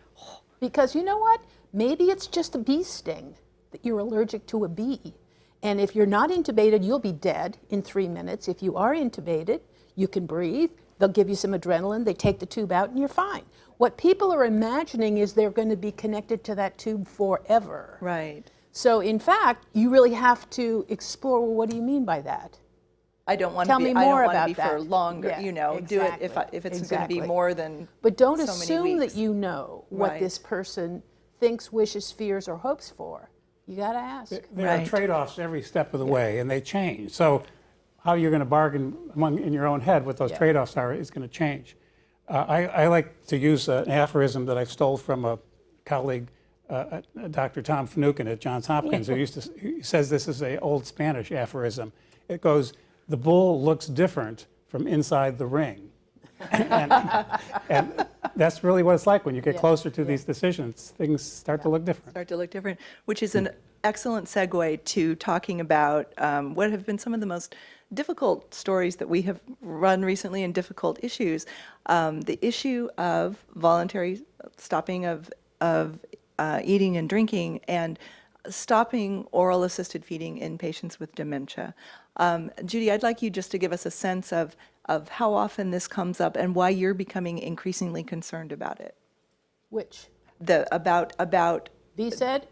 Because you know what? Maybe it's just a bee sting that you're allergic to a bee. And if you're not intubated, you'll be dead in three minutes. If you are intubated, you can breathe. They'll give you some adrenaline. They take the tube out and you're fine. What people are imagining is they're going to be connected to that tube forever. Right. So in fact, you really have to explore, well, what do you mean by that? I don't want Tell to be, me I don't more want to about be for longer, Yeah, you know, exactly. do it if, I- if it's going to be more than But don't so many assume weeks. that you know what Right. this person thinks, wishes, fears, or hopes for. You got to ask. There are Right. trade-offs every step of the way, and they change. So how you're going to bargain among, in your own head what those Yeah. trade-offs are is going to change. Uh, I, I like to use an aphorism that I stole from a colleague, uh, uh, Dr. Tom Finucane at Johns Hopkins, who used to, says this is a old Spanish aphorism. It goes, the bull looks different from inside the ring. and, and that's really what it's like when you get Yeah, closer to these decisions, things start to look different. start to look different, which is an excellent segue to talking about um, what have been some of the most difficult stories that we have run recently and difficult issues. Um, the issue of voluntary stopping of, of uh, eating and drinking and stopping oral assisted feeding in patients with dementia. Um, Judy, I'd like you just to give us a sense of, of how often this comes up and why you're becoming increasingly concerned about it. Which? The, about, about? VSED,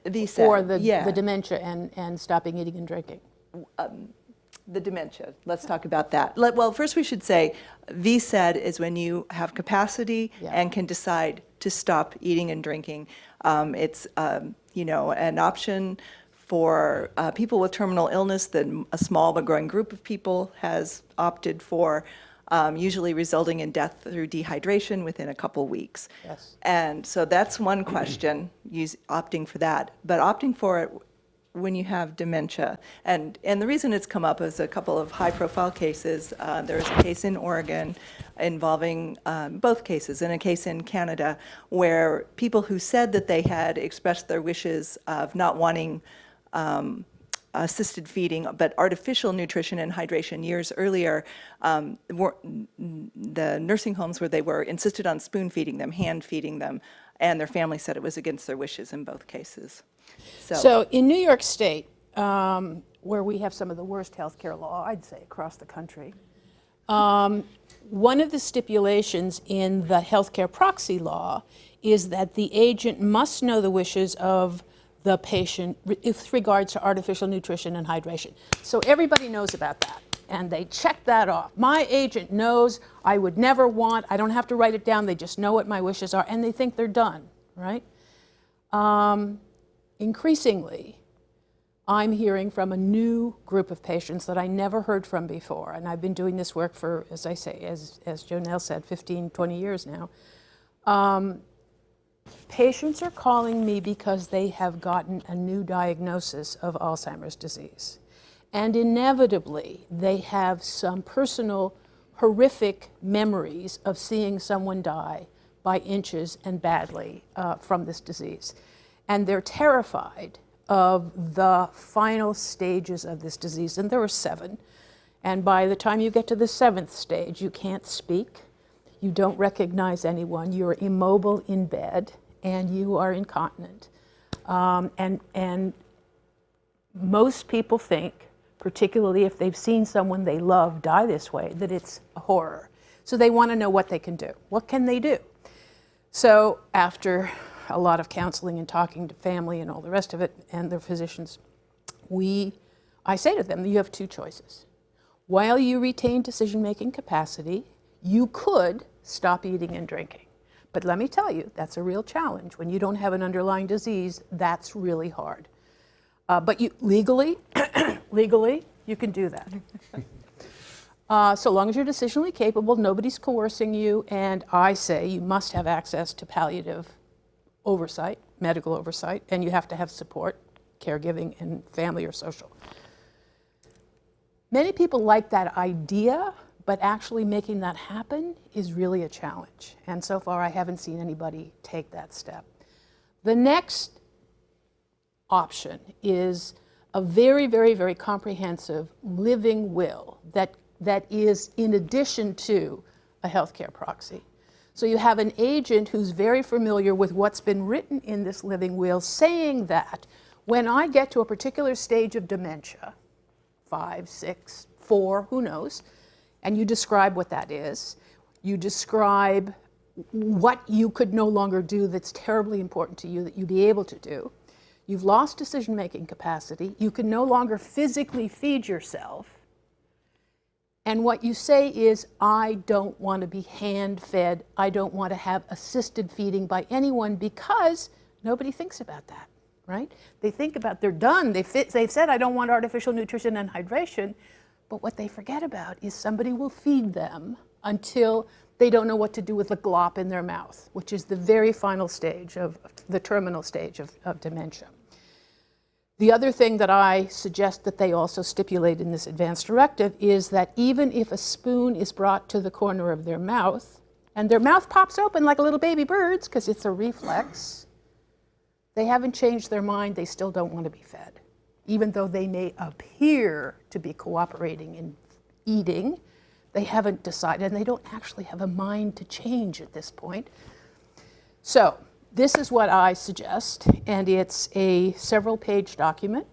Or the, yeah. the dementia and, and stopping eating and drinking? The dementia, let's talk about that. Let- Well, first we should say, VSED is when you have capacity Yeah. and can decide to stop eating and drinking. Um, It's, um, you know, an option for uh, people with terminal illness that a small but growing group of people has opted for, um, usually resulting in death through dehydration within a couple weeks. Yes. And so that's one question, use, opting for that. But opting for it when you have dementia. And, and the reason it's come up is a couple of high-profile cases. Uh, There was a case in Oregon involving, um, both cases, and a case in Canada, where people who said that they had expressed their wishes of not wanting um, assisted feeding, but artificial nutrition and hydration years earlier, um, were, the nursing homes where they were insisted on spoon feeding them, hand feeding them, and their family said it was against their wishes in both cases. So in New York State, um, where we have some of the worst health care law, I'd say, across the country, um, one of the stipulations in the health care proxy law is that the agent must know the wishes of the patient with regards to artificial nutrition and hydration. So everybody knows about that, and they check that off. My agent knows I would never want, I don't have to write it down, they just know what my wishes are, and they think they're done, right? Um, increasingly, I'm hearing from a new group of patients that I never heard from before. And I've been doing this work for, as I say, as, as JoNel said, 15, 20 years now. Um, patients are calling me because they have gotten a new diagnosis of Alzheimer's disease. And inevitably, they have some personal, horrific memories of seeing someone die by inches and badly uh, from this disease. And they're terrified of the final stages of this disease. And there are seven. And by the time you get to the seventh stage, you can't speak, you don't recognize anyone, you're immobile in bed, and you are incontinent. Um, and, and most people think, particularly if they've seen someone they love die this way, that it's a horror. So they want to know what they can do. What can they do? So after a lot of counseling and talking to family and all the rest of it and their physicians, we, I say to them, you have two choices. While you retain decision-making capacity, you could stop eating and drinking. But let me tell you, that's a real challenge. When you don't have an underlying disease, that's really hard. Uh, but you, legally, legally, you can do that. Uh, so long as you're decisionally capable, nobody's coercing you, and I say you must have access to palliative oversight, medical oversight, and you have to have support, caregiving, and family or social. Many people like that idea, but actually making that happen is really a challenge. And so far, I haven't seen anybody take that step. The next option is a very, very, very comprehensive living will that, that is in addition to a healthcare proxy. So you have an agent who's very familiar with what's been written in this living will saying that when I get to a particular stage of dementia, five, six, four, who knows, and you describe what that is, you describe what you could no longer do that's terribly important to you that you'd be able to do. You've lost decision-making capacity. You can no longer physically feed yourself. And what you say is, I don't want to be hand-fed. I don't want to have assisted feeding by anyone because nobody thinks about that, right? They think about, they're done. They fit, they've said, I don't want artificial nutrition and hydration. But what they forget about is somebody will feed them until they don't know what to do with the glop in their mouth, which is the very final stage of the terminal stage of, of dementia. The other thing that I suggest that they also stipulate in this advance directive is that even if a spoon is brought to the corner of their mouth, and their mouth pops open like a little baby bird's because it's a reflex, they haven't changed their mind, they still don't want to be fed. Even though they may appear to be cooperating in eating, they haven't decided, and they don't actually have a mind to change at this point. So this is what I suggest, and it's a several page document.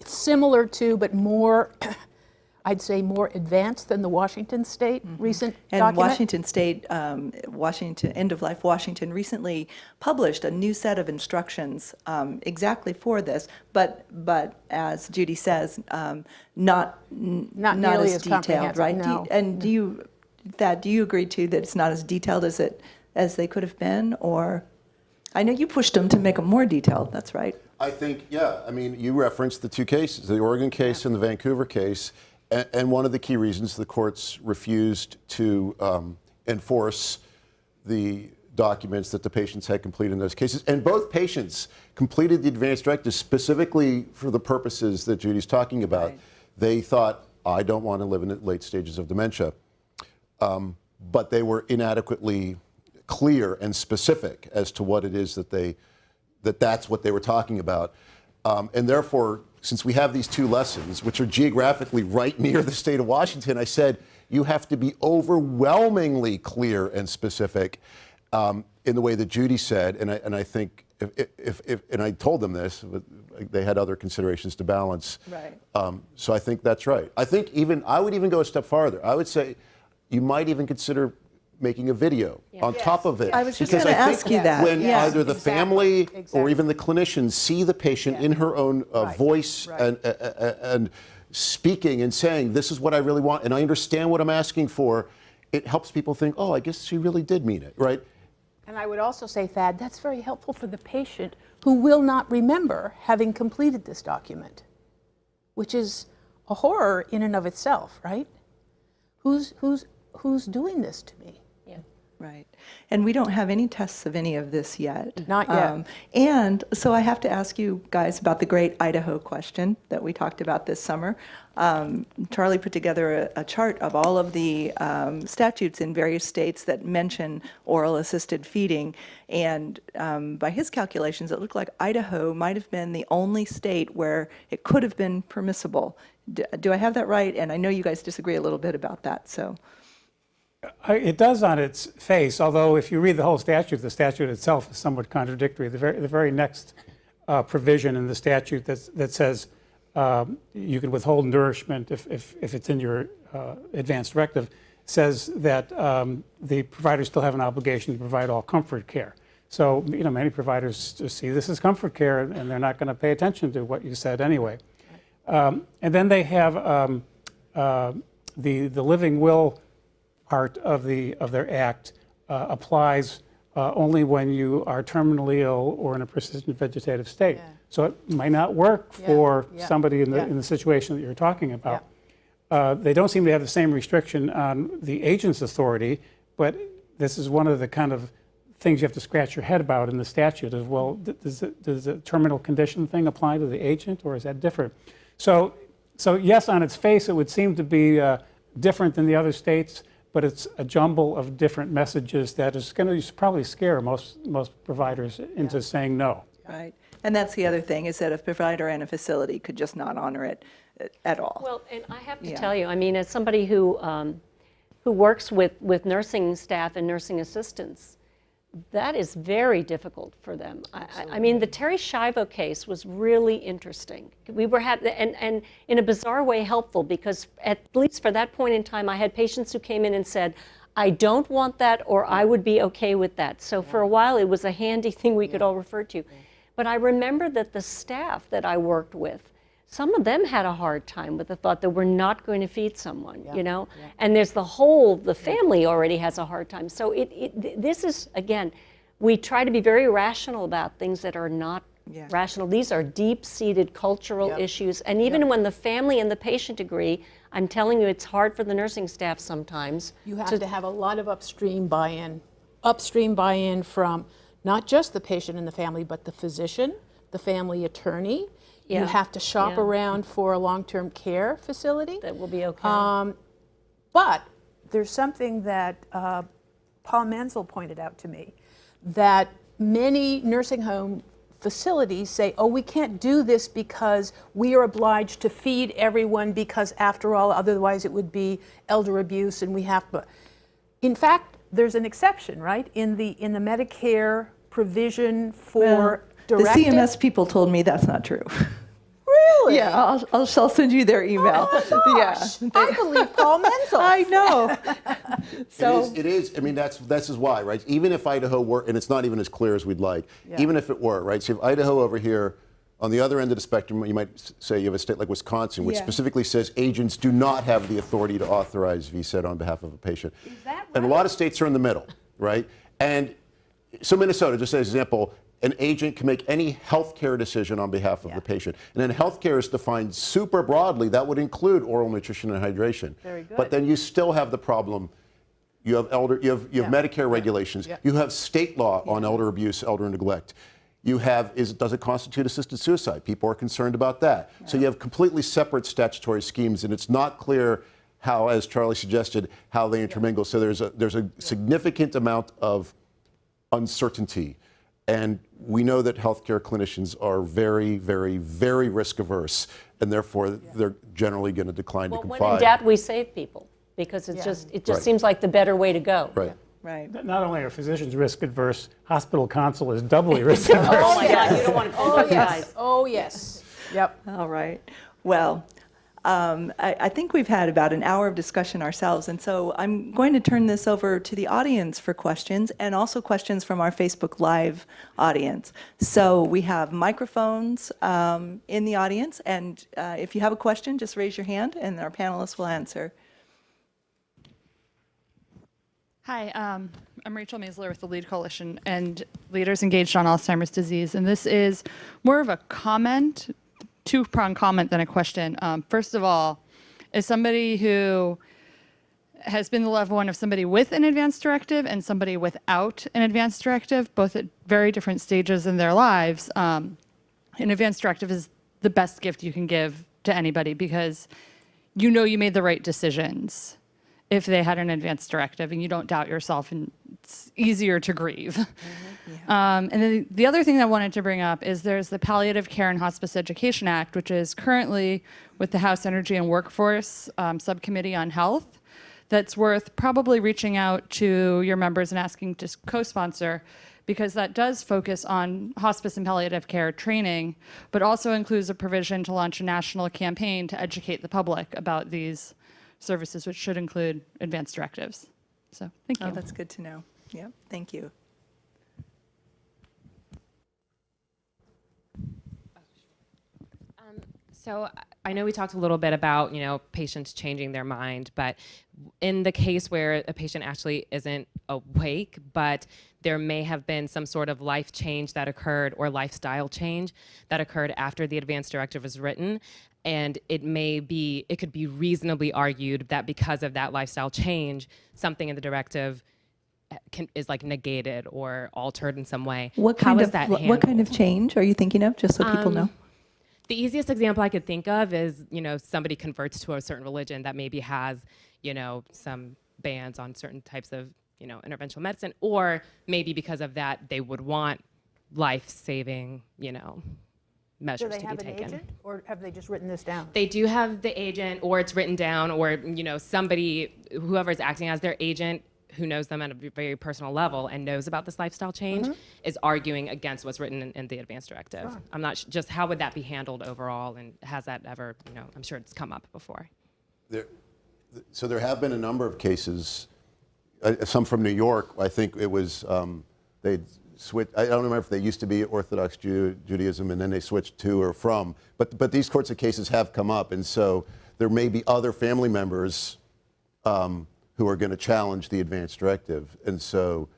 It's similar to, but more, I'd say more advanced than the Washington State recent And document. Washington State, um, Washington, End of Life Washington recently published a new set of instructions um, exactly for this, but, but as Judy says, um, not, Not not nearly as as detailed, right? Do you- no. And do you, Thad, do you agree too that it's not as detailed as it, as they could have been, or? I know you pushed them to make them more detailed, that's right. I think, yeah, I mean, you referenced the two cases, the Oregon case and the Vancouver case, and, and one of the key reasons the courts refused to um, enforce the documents that the patients had completed in those cases. And both patients completed the advance directive specifically for the purposes that Judy's talking about. Right. They thought, I don't want to live in the late stages of dementia. Um, but they were inadequately clear and specific as to what it is that they that that's what they were talking about. Um, and therefore, since we have these two lessons, which are geographically right near the state of Washington, I said you have to be overwhelmingly clear and specific um, in the way that Judy said. And I, and I think, if, if, if, and I told them this, but they had other considerations to balance. Right. Um, so I think that's right. I think even, I would even go a step farther. I would say you might even consider making a video on top of it. I was just Because think ask you that. When Yes, either the exactly, family or even the clinicians see the patient in her own uh, Right, voice right. and, uh, uh, and speaking and saying, this is what I really want, and I understand what I'm asking for, it helps people think, oh, I guess she really did mean it, right? And I would also say, Thad, that's very helpful for the patient who will not remember having completed this document. which is a horror in and of itself, right? Who's, who's, who's doing this to me? Right. And we don't have any tests of any of this yet. Not yet. and so I have to ask you guys about the great Idaho question that we talked about this summer. Um, Charlie put together a, a chart of all of the um, statutes in various states that mention oral assisted feeding. And um, by his calculations, it looked like Idaho might have been the only state where it could have been permissible. Do, do I have that right? And I know you guys disagree a little bit about that. So. It does on its face, although if you read the whole statute, the statute itself is somewhat contradictory. The very, the very next uh, provision in the statute that's, that says um, you can withhold nourishment if, if, if it's in your uh, advanced directive, says that um, the providers still have an obligation to provide all comfort care. So, you know, many providers see this as comfort care and they're not going to pay attention to what you said anyway. Um, And then they have um, uh, the, the living will part of the, of their act uh, applies uh, only when you are terminally ill or in a persistent vegetative state. So it might not work for yeah, somebody in the, yeah. in the situation that you're talking about. Uh, They don't seem to have the same restriction on the agent's authority, but this is one of the kind of things you have to scratch your head about in the statute is, well, does, it- does the terminal condition thing apply to the agent or is that different? So, so yes, on its face, it would seem to be uh, different than the other states, but it's a jumble of different messages that is going to probably scare most, most providers into saying no. Right. And that's the other thing, is that a provider and a facility could just not honor it uh, at all. Well, and I have to Yeah. tell you, I mean, as somebody who, um, who works with, with nursing staff and nursing assistants, that is very difficult for them. I- I, mean, the Terri Schiavo case was really interesting. We were and, and in a bizarre way helpful because at least for that point in time, I had patients who came in and said, I don't want that or I would be okay with that. So for a while, it was a handy thing we could all refer to. But I remember that the staff that I worked with, some of them had a hard time with the thought that we're not going to feed someone, you know? And there's the whole, the family already has a hard time. So it, it, this is, again, we try to be very rational about things that are not Yeah. rational. These are deep-seated cultural issues. And even when the family and the patient agree, I'm telling you, it's hard for the nursing staff sometimes. You have to have a lot of upstream buy-in, upstream buy-in from not just the patient and the family, but the physician, the family attorney. You have to shop yeah. around for a long-term care facility. That will be okay. Um, But there's something that uh, Paul Menzel pointed out to me, that many nursing home facilities say, oh, we can't do this because we are obliged to feed everyone because after all, otherwise it would be elder abuse and we have to. In fact, there's an exception, right? In the, in the Medicare provision for The. CMS people told me that's not true. Really? Yeah, I'll, I'll, I'll send you their oh email. Gosh, I believe Paul Menzel. I know. So, is, it is, I mean, that's, this is why, right? Even if Idaho were, and it's not even as clear as we'd like, even if it were, right? So if Idaho over here, on the other end of the spectrum, you might say you have a state like Wisconsin, which Yeah. specifically says agents do not have the authority to authorize VSED on behalf of a patient. Right? And a lot of states are in the middle, right? And so Minnesota, just as an example, an agent can make any healthcare decision on behalf of the patient. And then healthcare is defined super broadly. That would include oral nutrition and hydration. Very good. But then you still have the problem. You have elder, you have, you have Yeah. Medicare regulations. Yeah. You have state law on elder abuse, elder neglect. You have, is, does it constitute assisted suicide? People are concerned about that. So you have completely separate statutory schemes, and it's not clear how, as Charlie suggested, how they intermingle. So there's a, there's a significant amount of uncertainty. And we know that healthcare clinicians are very, very, very risk averse, and therefore they're generally going to decline Well, to when in doubt, we save people because it's just, it just Right. seems like the better way to go. right. right. Not only are physicians risk adverse, hospital counsel is doubly risk adverse. Oh my God, you don't want oh, to call Oh, yes. Oh, yes. Yep. All right. Well, um, I, I think we've had about an hour of discussion ourselves, and so I'm going to turn this over to the audience for questions and also questions from our Facebook Live audience. So we have microphones um, in the audience, and uh, if you have a question, just raise your hand and our panelists will answer. Hi, um, I'm Rachel Maisler with the LEAD Coalition and Leaders Engaged on Alzheimer's Disease. And this is more of a comment two-pronged comment, then a question. Um, first of all, as somebody who has been the loved one of somebody with an advance directive and somebody without an advance directive, both at very different stages in their lives, um, an advance directive is the best gift you can give to anybody because you know you made the right decisions if they had an advance directive and you don't doubt yourself and it's easier to grieve. Um, and then the other thing I wanted to bring up is there's the Palliative Care and Hospice Education Act, which is currently with the House Energy and Workforce um, Subcommittee on Health. That's worth probably reaching out to your members and asking to co-sponsor because that does focus on hospice and palliative care training, but also includes a provision to launch a national campaign to educate the public about these services, which should include advanced directives. So thank oh, you. Oh, that's good to know. Yep, thank you. Um, so I know we talked a little bit about, you know, patients changing their mind, but in the case where a patient actually isn't awake, but there may have been some sort of life change that occurred or lifestyle change that occurred after the advance directive was written, and it may be, it could be reasonably argued that because of that lifestyle change, something in the directive uh, can, is like negated or altered in some way. What kind of that what what kind of change are you thinking of, just so people know? Um, The easiest example I could think of is, you know, somebody converts to a certain religion that maybe has, you know, some bans on certain types of, you know, interventional medicine, or maybe because of that they would want life-saving, you know, Do measures they to have be an taken. agent, or have they just written this down? They do have the agent, or it's written down, or you know, somebody, whoever is acting as their agent, who knows them at a very personal level and knows about this lifestyle change, is arguing against what's written in, in the advance directive. I'm not sh- just how would that be handled overall, and has that ever, you know, I'm sure it's come up before. There, so there have been a number of cases, uh, some from New York. I think it was um, they switched. I don't remember if they used to be Orthodox Ju- Judaism and then they switched to or from. But but these sorts of cases have come up, and so there may be other family members um, who are going to challenge the advance directive, and so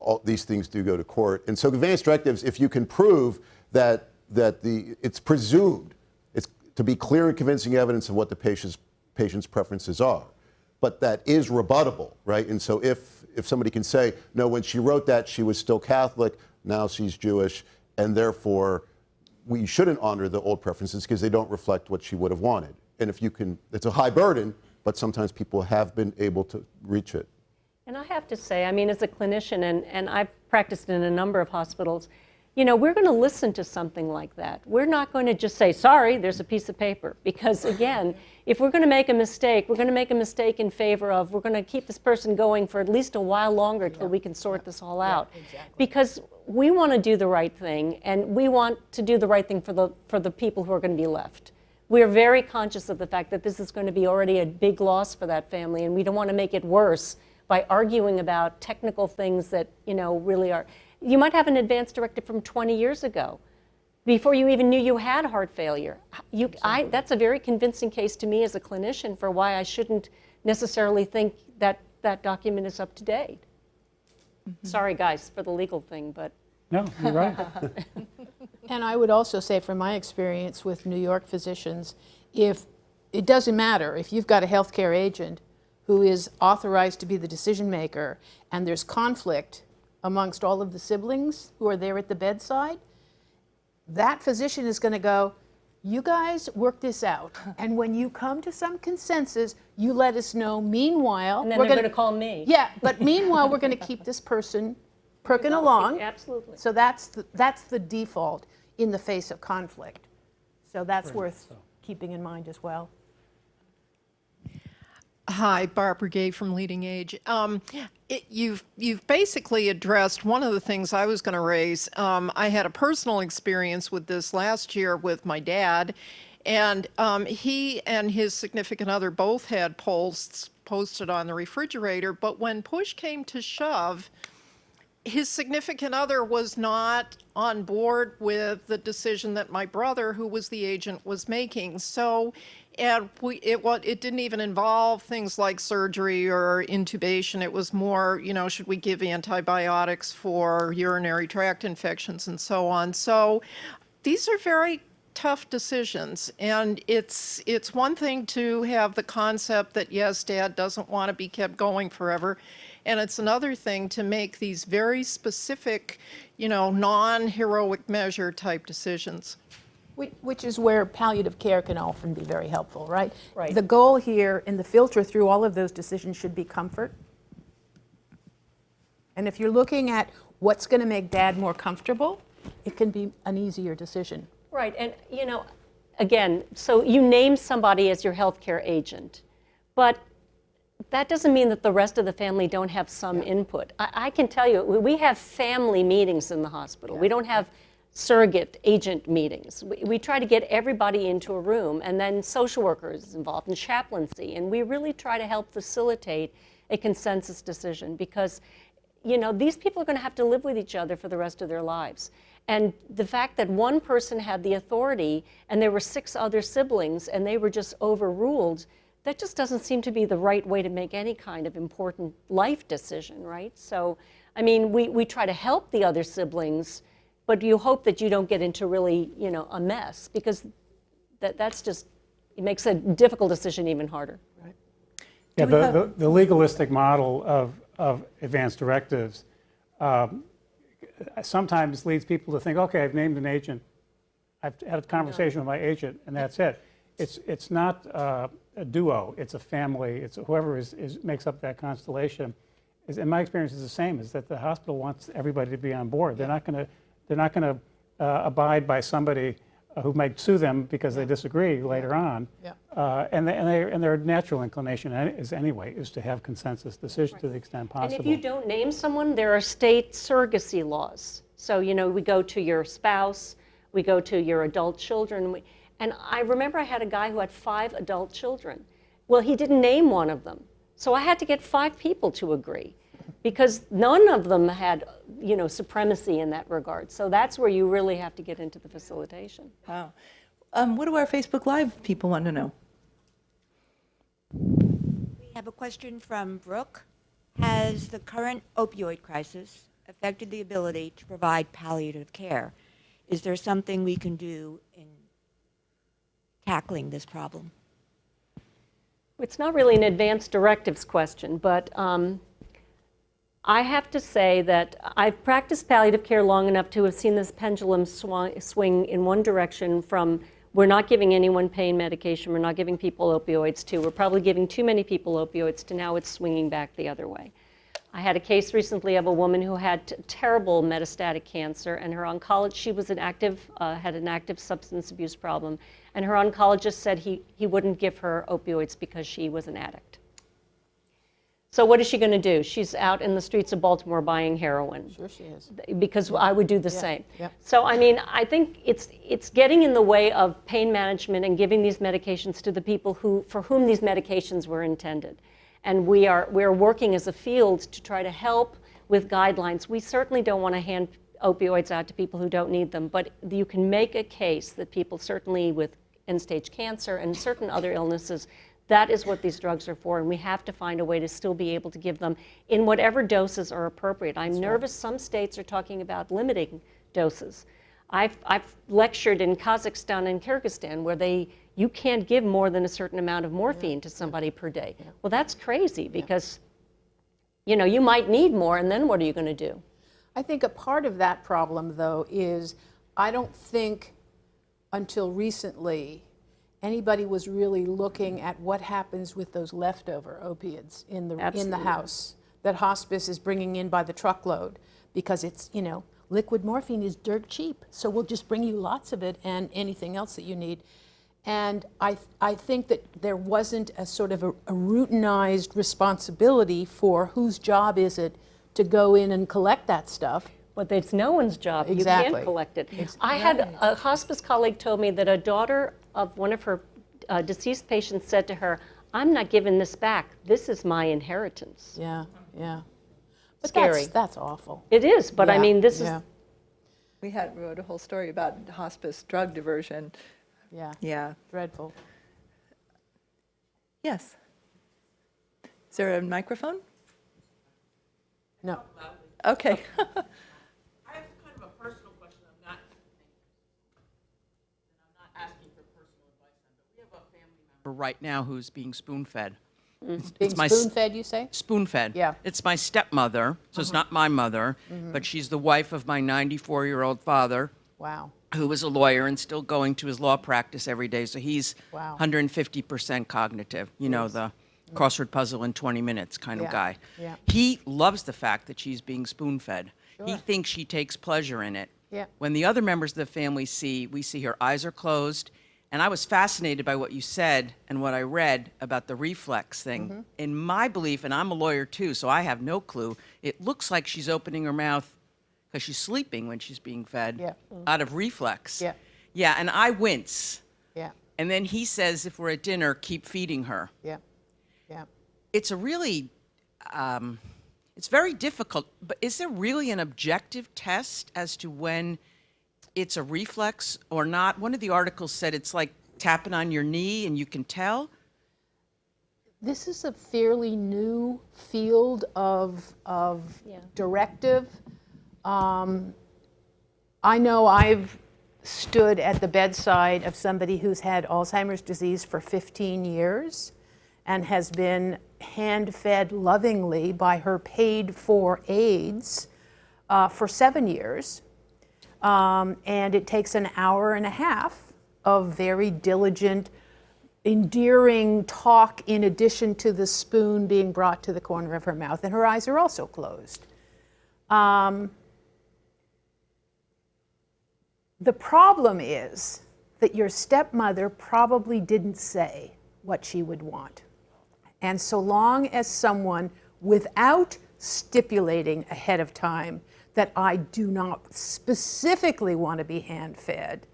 all these things do go to court. And so advance directives, if you can prove that that the it's presumed it's to be clear and convincing evidence of what the patient's patient's preferences are, but that is rebuttable, right? And so if if somebody can say no, when she wrote that she was still Catholic, now she's Jewish, and therefore we shouldn't honor the old preferences because they don't reflect what she would have wanted. And if you can, it's a high burden, but sometimes people have been able to reach it. And I have to say, I mean, as a clinician, and, and I've practiced in a number of hospitals, you know, we're going to listen to something like that. We're not going to just say, sorry, there's a piece of paper. Because again, if we're going to make a mistake, we're going to make a mistake in favor of, we're going to keep this person going for at least a while longer till we can sort this all out. Exactly. Because we want to do the right thing, and we want to do the right thing for the, for the people who are going to be left. We're very conscious of the fact that this is going to be already a big loss for that family, and we don't want to make it worse by arguing about technical things that, you know, really are. You might have an advance directive from 20 years ago, before you even knew you had heart failure. You, I, that's a very convincing case to me as a clinician for why I shouldn't necessarily think that that document is up to date. Mm-hmm. Sorry, guys, for the legal thing, but No, you're right. And I would also say, from my experience with New York physicians, if it doesn't matter if you've got a healthcare agent who is authorized to be the decision maker and there's conflict amongst all of the siblings who are there at the bedside, that physician is going to go, you guys work this out. And when you come to some consensus, you let us know. Meanwhile, and then we're they're gonna- call me. Yeah, but meanwhile, we're going to keep this person perking along. Absolutely. So that's the, that's the default in the face of conflict. So that's worth keeping in mind as well. Hi, Barbara Gay from LeadingAge. Um, it, you've you've basically addressed one of the things I was going to raise. Um, I had a personal experience with this last year with my dad, and um, he and his significant other both had POLSTs posted on the refrigerator. But when push came to shove, his significant other was not on board with the decision that my brother, who was the agent, was making. So, and we, it it didn't even involve things like surgery or intubation. It was more, you know, should we give antibiotics for urinary tract infections and so on. So, these are very tough decisions, and it's it's one thing to have the concept that yes, Dad doesn't want to be kept going forever, and it's another thing to make these very specific, you know, non-heroic measure type decisions. Which, which is where palliative care can often be very helpful, right? Right. The goal here and the filter through all of those decisions should be comfort. And if you're looking at what's going to make dad more comfortable, it can be an easier decision. Right, and you know, again, so you name somebody as your healthcare agent, but that doesn't mean that the rest of the family don't have some input. I, I can tell you, we- we have family meetings in the hospital. We don't have surrogate agent meetings. We, we try to get everybody into a room, and then social workers involved, in chaplaincy, and we really try to help facilitate a consensus decision because you know, these people are going to have to live with each other for the rest of their lives. And the fact that one person had the authority and there were six other siblings and they were just overruled, that just doesn't seem to be the right way to make any kind of important life decision, right? So, I mean, we, we try to help the other siblings, but you hope that you don't get into really, you know, a mess because that, that's just, it makes a difficult decision even harder. Right. Yeah, the, the, the legalistic model of, of advance directives um, sometimes leads people to think, okay, I've named an agent, I've had a conversation with my agent, and that's it. It's, it's not uh, a duo, it's a family, it's whoever is, is, makes up that constellation. Is, in my experience, is the same, is that the hospital wants everybody to be on board. They're not going to, they're not going to uh, abide by somebody uh, who might sue them because they disagree later on. Yeah. Uh, And they- and they- and their natural inclination is anyway, is to have consensus decision to the extent possible. And if you don't name someone, there are state surrogacy laws. So, you know, we go to your spouse, we go to your adult children. we- And I remember I had a guy who had five adult children. Well, he didn't name one of them. So I had to get five people to agree because none of them had, you know, supremacy in that regard. So that's where you really have to get into the facilitation. Wow. Um, what do our Facebook Live people want to know? We have a question from Brooke. Has the current opioid crisis affected the ability to provide palliative care? Is there something we can do in tackling this problem? It's not really an advanced directives question, but um, I have to say that I've practiced palliative care long enough to have seen this pendulum swa- swing in one direction from we're not giving anyone pain medication, we're not giving people opioids to we're probably giving too many people opioids to now it's swinging back the other way. I had a case recently of a woman who had terrible metastatic cancer, and her oncologist, she was an active, uh, had an active substance abuse problem, and her oncologist said he, he wouldn't give her opioids because she was an addict. So what is she going to do? She's out in the streets of Baltimore buying heroin Sure she is. because I would do the same. yep. So I mean, I think it's it's getting in the way of pain management and giving these medications to the people who for whom these medications were intended. And we are we're working as a field to try to help with guidelines. We certainly don't want to hand opioids out to people who don't need them, but you can make a case that people certainly with end-stage cancer and certain other illnesses that is what these drugs are for, and we have to find a way to still be able to give them in whatever doses are appropriate. I'm nervous some states are talking about limiting doses. I've, I've lectured in Kazakhstan and Kyrgyzstan where they you can't give more than a certain amount of morphine to somebody per day. Well, that's crazy because you know you might need more, and then what are you going to do? I think a part of that problem, though, is I don't think until recently anybody was really looking at what happens with those leftover opiates in the in the house that hospice is bringing in by the truckload because it's you know liquid morphine is dirt cheap, so we'll just bring you lots of it and anything else that you need. And I, I think that there wasn't a sort of a, a routinized responsibility for whose job is it to go in and collect that stuff. But it's no one's job. You can't collect it. I had a hospice colleague told me that a daughter of one of her uh, deceased patients said to her, "I'm not giving this back. This is my inheritance." Yeah, yeah. But Scary. That's, that's awful. It is, but I mean, this yeah, is We had wrote a whole story about hospice drug diversion. Yeah, Yeah. dreadful. Yes. Is there a microphone? No. Okay. I have kind of a personal question. I'm not, right now who's being spoon-fed. Mm-hmm. It's- Being it's my spoon-fed, you say? Spoon-fed. Yeah. It's my stepmother, so it's mm-hmm. not my mother, mm-hmm. but she's the wife of my 94-year-old father, Wow. who is a lawyer and still going to his law practice every day. So he's Wow. 150% cognitive, you know, the crossword puzzle in 20 minutes kind Yeah, of guy. yeah. He loves the fact that she's being spoon fed. He thinks she takes pleasure in it. Yeah. When the other members of the family see, we see her eyes are closed. And I was fascinated by what you said and what I read about the reflex thing. Mm-hmm. In my belief, and I'm a lawyer too, so I have no clue, it looks like she's opening her mouth because she's sleeping when she's being fed Yeah. out of reflex. Yeah. Yeah, and I wince. Yeah, And then he says, if we're at dinner, keep feeding her. yeah, yeah. It's a really, um, it's very difficult, but is there really an objective test as to when it's a reflex or not? One of the articles said it's like tapping on your knee and you can tell. This is a fairly new field of, of Yeah. directive. Um, I know I've stood at the bedside of somebody who's had Alzheimer's disease for 15 years and has been hand-fed lovingly by her paid-for aides uh, for seven years. Um, and it takes an hour and a half of very diligent, endearing talk in addition to the spoon being brought to the corner of her mouth, and her eyes are also closed. Um, the problem is that your stepmother probably didn't say what she would want. And so long as someone, without stipulating ahead of time that I do not specifically want to be hand fed,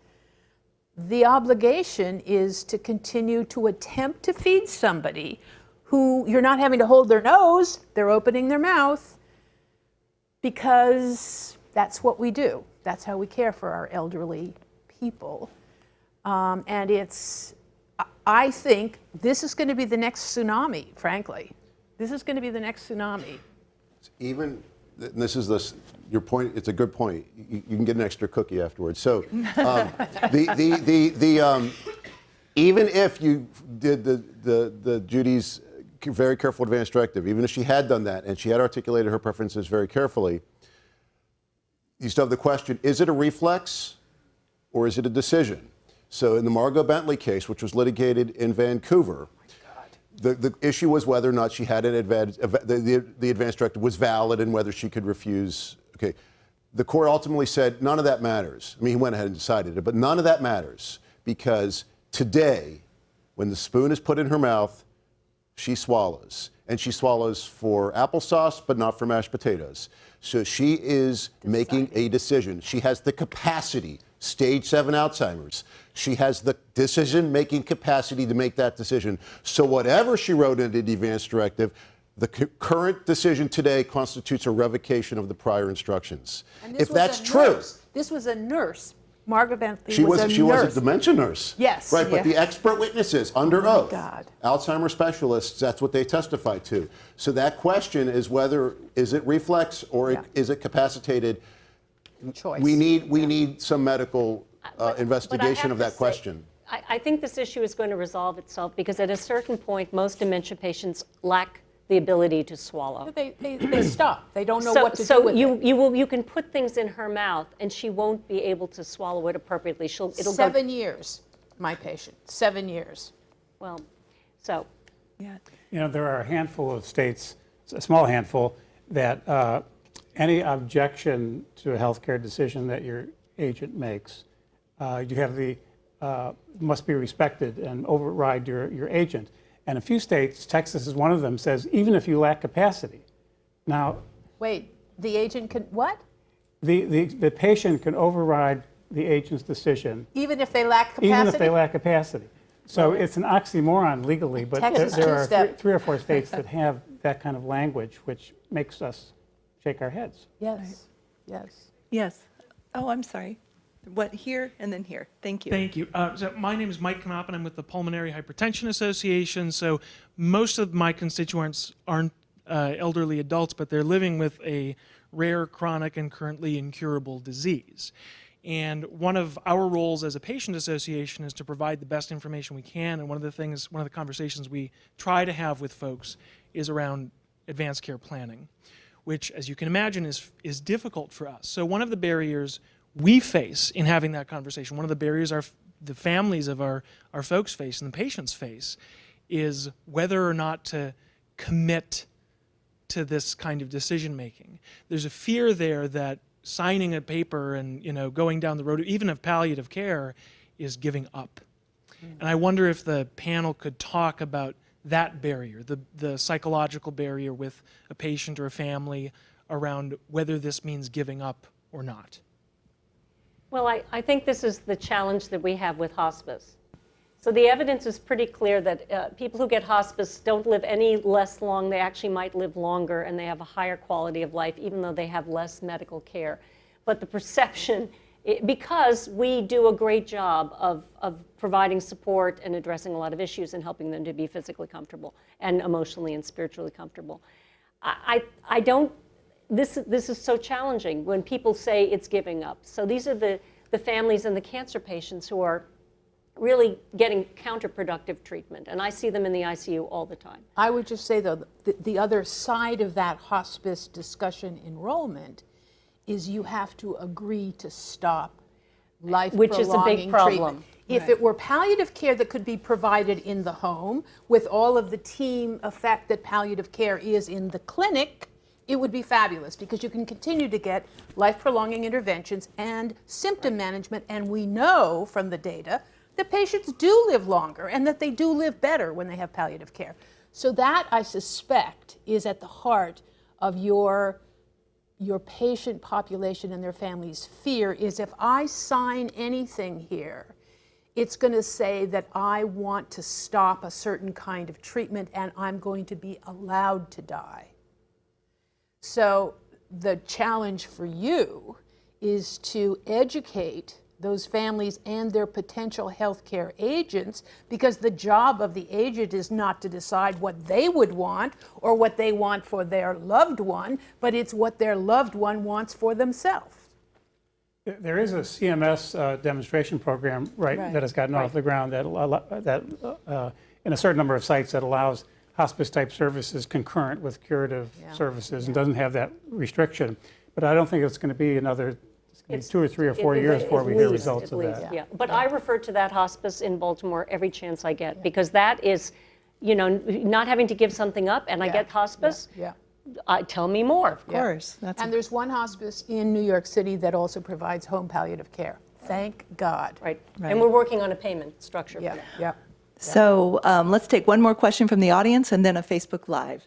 the obligation is to continue to attempt to feed somebody who you're not having to hold their nose, they're opening their mouth, because that's what we do. That's how we care for our elderly people. Um, and it's, I- think this is going to be the next tsunami, frankly. This is going to be the next tsunami. even, this is this, your point, it's a good point. You, you can get an extra cookie afterwards. So, um, the, the, the, the, um, even if you did the, the, the Judy's very careful advance directive, even if she had done that and she had articulated her preferences very carefully, you still have the question, is it a reflex or is it a decision? So in the Margot Bentley case, which was litigated in Vancouver, the, the issue was whether or not she had an advantage, the, the, the advance directive was valid and whether she could refuse. Okay. The court ultimately said none of that matters. I mean, he went ahead and decided it, but none of that matters because today, when the spoon is put in her mouth, she swallows. And she swallows for applesauce, but not for mashed potatoes. So she is making a decision. She has the capacity, stage seven Alzheimer's. She has the decision making capacity to make that decision. So whatever she wrote in the advance directive, the current decision today constitutes a revocation of the prior instructions. If that's true, nurse. This was a nurse. Margaret Bentley she was, was a she nurse. was a dementia nurse. Yes. Right, but the expert witnesses under oath, God. Alzheimer's specialists, that's what they testified to. So that question is whether is it reflex or Yeah. is it capacitated? Choice. We need we need some medical uh, But- but investigation have of that say, question. I, I think this issue is going to resolve itself because at a certain point, most dementia patients lack the ability to swallow. They, they, they stop. They don't know so, what to so do with you, it. you will you can put things in her mouth and she won't be able to swallow it appropriately. She'll it'll go Seven years, my patient. Seven years. well. So Yeah. You know, there are a handful of states, a small handful, that uh, any objection to a healthcare decision that your agent makes, uh, you have the, uh, must be respected and override your, your agent. And a few states, Texas is one of them, says even if you lack capacity. Now, Wait, the agent can, what? the, the, the patient can override the agent's decision Even if they lack capacity? even if they lack capacity. So it's an oxymoron legally, but there Texas there are three- three or four states that have that kind of language, which makes us shake our heads. Yes, yes. Yes. Oh, I'm sorry. What, here and then here. Thank you. Thank you. Uh, so my name is Mike Knopp, and I'm with the Pulmonary Hypertension Association. So most of my constituents aren't uh, elderly adults, but they're living with a rare, chronic, and currently incurable disease. And one of our roles as a patient association is to provide the best information we can. And one of the things, one of the conversations we try to have with folks is around advanced care planning, which, as you can imagine, is, is difficult for us. So one of the barriers we face in having that conversation, one of the barriers our, the families of our, our folks face and the patients face, is whether or not to commit to this kind of decision making. There's a fear there that signing a paper and you know going down the road even of palliative care is giving up. Mm. And I wonder if the panel could talk about that barrier, the, the psychological barrier with a patient or a family around whether this means giving up or not. Well, I, I think this is the challenge that we have with hospice. So the evidence is pretty clear that uh, people who get hospice don't live any less long. They actually might live longer and they have a higher quality of life, even though they have less medical care. But the perception, it, because we do a great job of, of providing support and addressing a lot of issues and helping them to be physically comfortable and emotionally and spiritually comfortable. I, I, I don't, this, this is so challenging when people say it's giving up. So these are the, the families and the cancer patients who are really getting counterproductive treatment. And I see them in the ICU all the time. I would just say, though, the, the other side of that hospice discussion enrollment is you have to agree to stop life Which is a big problem. Treatment. If it were palliative care that could be provided in the home with all of the team effect that palliative care is in the clinic, it would be fabulous because you can continue to get life prolonging interventions and symptom management. And we know from the data that patients do live longer and that they do live better when they have palliative care. So that, I suspect, is at the heart of your, your patient population and their families' fear is if I sign anything here, it's going to say that I want to stop a certain kind of treatment and I'm going to be allowed to die. So the challenge for you is to educate those families and their potential healthcare agents because the job of the agent is not to decide what they would want or what they want for their loved one, but it's what their loved one wants for themselves. There is a CMS uh, demonstration program, right, Right. that has gotten Right. off the ground that, that uh, in a certain number of sites that allows hospice-type services concurrent with curative Yeah. services and doesn't have that restriction. But I don't think it's going to be another, it's going to be It's- two or three or four It- it- years before at we hear results of least, that. Yeah, but I refer to that hospice in Baltimore every chance I get because that is, you know, not having to give something up and I get hospice. Yeah. Uh, tell me more. Of course. That's And there's one hospice in New York City that also provides home palliative care. Thank God. Right. Right. And we're working on a payment structure for Yeah, that. yeah. So um, let's take one more question from the audience and then a Facebook Live.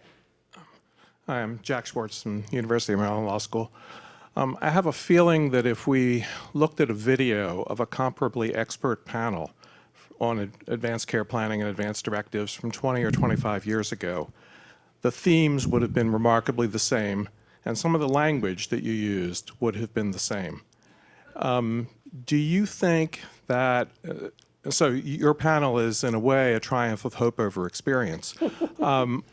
Hi, I'm Jack Schwartz from University of Maryland Law School. Um, I have a feeling that if we looked at a video of a comparably expert panel on advanced care planning and advanced directives from 20 or 25 years ago, the themes would have been remarkably the same, and some of the language that you used would have been the same. Um, do you think that, uh, so your panel is in a way a triumph of hope over experience, um,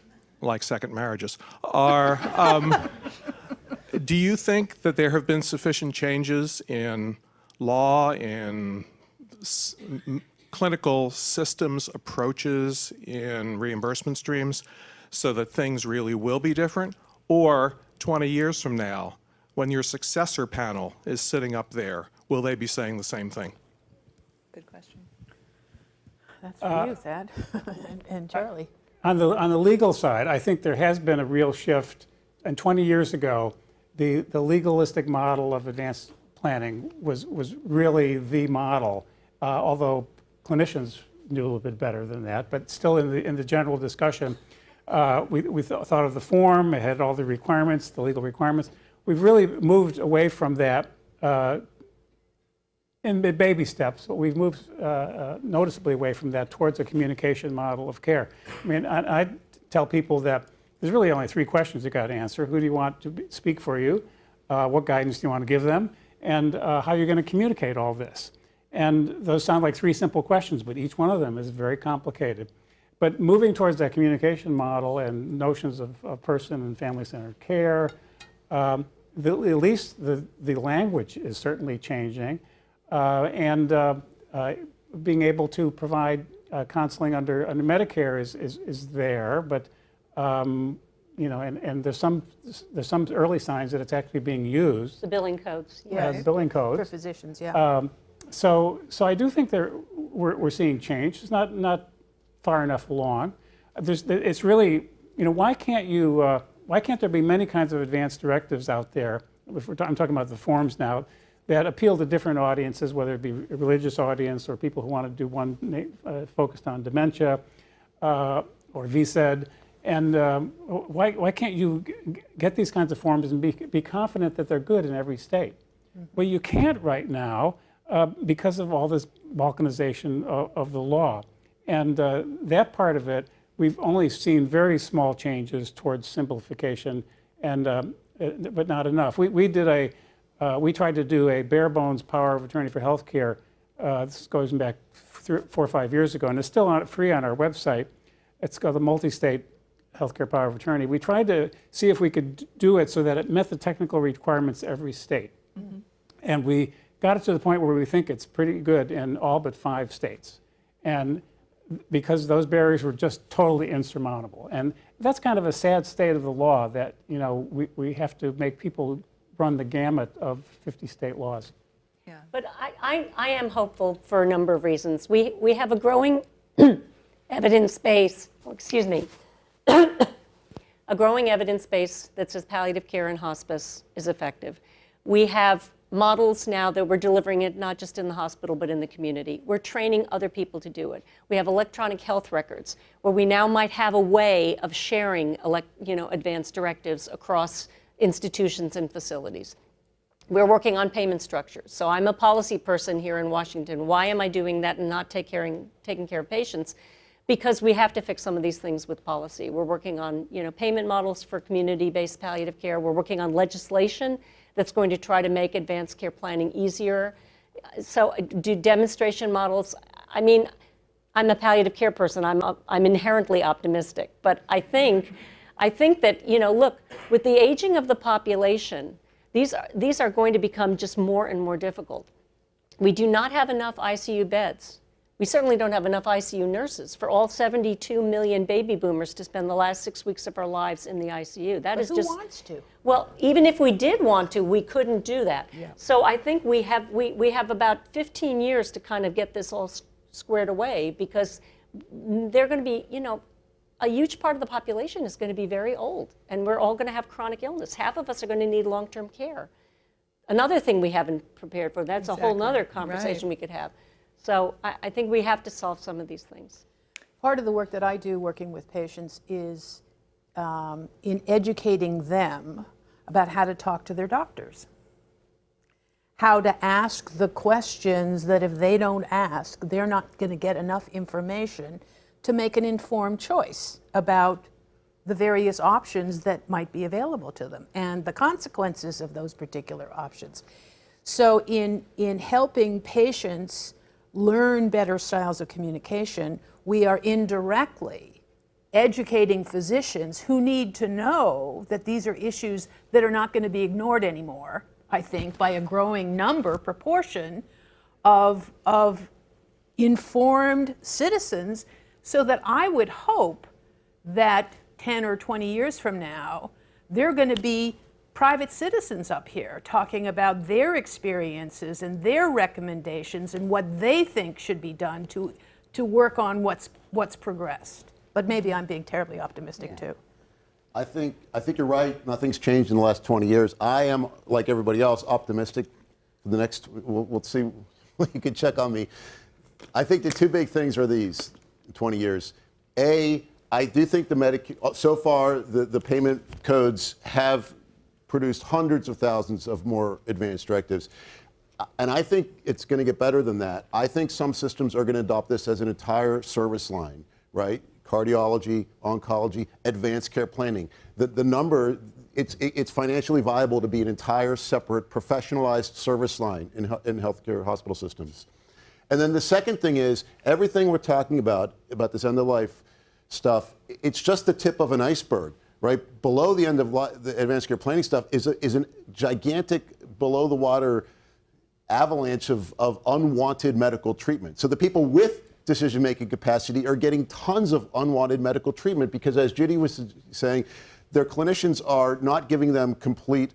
like second marriages. Are, um, do you think that there have been sufficient changes in law, in s- m- clinical systems approaches, in reimbursement streams, so that things really will be different? Or 20 years from now, when your successor panel is sitting up there, will they be saying the same thing? Good question. That's for you, Thad, and- and Charlie. On the, on the legal side, I think there has been a real shift. And 20 years ago, the, the legalistic model of advanced planning was, was really the model, uh, although clinicians knew a little bit better than that. But still, in the, in the general discussion, uh, we, we th- thought of the form, it had all the requirements, the legal requirements. We've really moved away from that uh, in ba- baby steps, but we've moved uh, uh, noticeably away from that towards a communication model of care. I mean, I, I tell people that there's really only three questions you got to answer. Who do you want to be, speak for you? Uh, what guidance do you want to give them? And uh, how you're going to communicate all this. And those sound like three simple questions, but each one of them is very complicated. But moving towards that communication model and notions of, of person and family-centered care, um, the, at least the, the language is certainly changing. Uh, and uh, uh, being able to provide uh, counseling under, under Medicare is, is, is there, but um, you know, and, and there's some there's some early signs that it's actually being used. The billing codes, uh, yes. billing codes. For physicians, yeah. Um, so, so I do think there we're, we're seeing change. It's not not far enough along. There's, it's really, you know, why can't you? Uh, why can't there be many kinds of advanced directives out there? If we're I'm talking about the forms now that appeal to different audiences, whether it be a religious audience or people who want to do one uh, focused on dementia uh, or VSED. And um, why, why can't you g- get these kinds of forms and be, be confident that they're good in every state? Well, you can't right now uh, because of all this balkanization of, of the law. And uh, that part of it, we've only seen very small changes towards simplification, and, um, uh, but not enough. We, we did a, uh, we tried to do a bare bones power of attorney for healthcare. Uh, this goes back three, four or five years ago, and it's still on, free on our website. It's called the multi-state healthcare power of attorney. We tried to see if we could do it so that it met the technical requirements of every state. And we got it to the point where we think it's pretty good in all but five states. And because those barriers were just totally insurmountable. And that's kind of a sad state of the law that, you know, we, we have to make people run the gamut of 50 state laws. Yeah. But I, I, I am hopeful for a number of reasons. We, we have a growing evidence base, oh, excuse me, a growing evidence base that says palliative care and hospice is effective. We have models now that we're delivering it not just in the hospital but in the community. We're training other people to do it. We have electronic health records where we now might have a way of sharing elect, you know, advanced directives across institutions and facilities. We're working on payment structures. So I'm a policy person here in Washington. Why am I doing that and not take caring, taking care of patients? Because we have to fix some of these things with policy. We're working on you know, payment models for community-based palliative care. We're working on legislation that's going to try to make advanced care planning easier. So uh, do demonstration models. I mean, I'm a palliative care person. I'm, I'm inherently optimistic. But I think, I think that, you know, look, with the aging of the population, these are, these are going to become just more and more difficult. We do not have enough ICU beds. We certainly don't have enough ICU nurses for all 72 million baby boomers to spend the last six weeks of our lives in the ICU. That But is who just wants to? well, even if we did want to, we couldn't do that. Yeah. So I think we have we, we have about 15 years to kind of get this all squared away because they're going to be, you know, a huge part of the population is going to be very old, and we're all going to have chronic illness. Half of us are going to need long-term care. Another thing we haven't prepared for. That's a whole Exactly. nother conversation we could have. So I, I think we have to solve some of these things. Part of the work that I do working with patients is um, in educating them about how to talk to their doctors. How to ask the questions that if they don't ask, they're not going to get enough information to make an informed choice about the various options that might be available to them and the consequences of those particular options. So in, in helping patients learn better styles of communication, we are indirectly educating physicians who need to know that these are issues that are not going to be ignored anymore, I think, by a growing number, proportion of, of informed citizens, so that I would hope that 10 or 20 years from now, they're going to be private citizens up here talking about their experiences and their recommendations and what they think should be done to, to work on what's, what's progressed. But maybe I'm being terribly optimistic too. I think, I think you're right. Nothing's changed in the last 20 years. I am, like everybody else, optimistic for the next, we'll, we'll see, you can check on me. I think the two big things are these 20 years. A, I do think the Medicare, uh, so far, the, the payment codes have produced hundreds of thousands of more advanced directives. And I think it's going to get better than that. I think some systems are going to adopt this as an entire service line, right? Cardiology, oncology, advanced care planning. The, the number, it's, it's financially viable to be an entire separate professionalized service line in, in healthcare hospital systems. And then the second thing is everything we're talking about, about this end of life stuff, it's just the tip of an iceberg, right? Below the end of the advanced care planning stuff is a, is a gigantic below the water avalanche of, of unwanted medical treatment. So the people with decision-making capacity are getting tons of unwanted medical treatment because, as Judy was saying, their clinicians are not giving them complete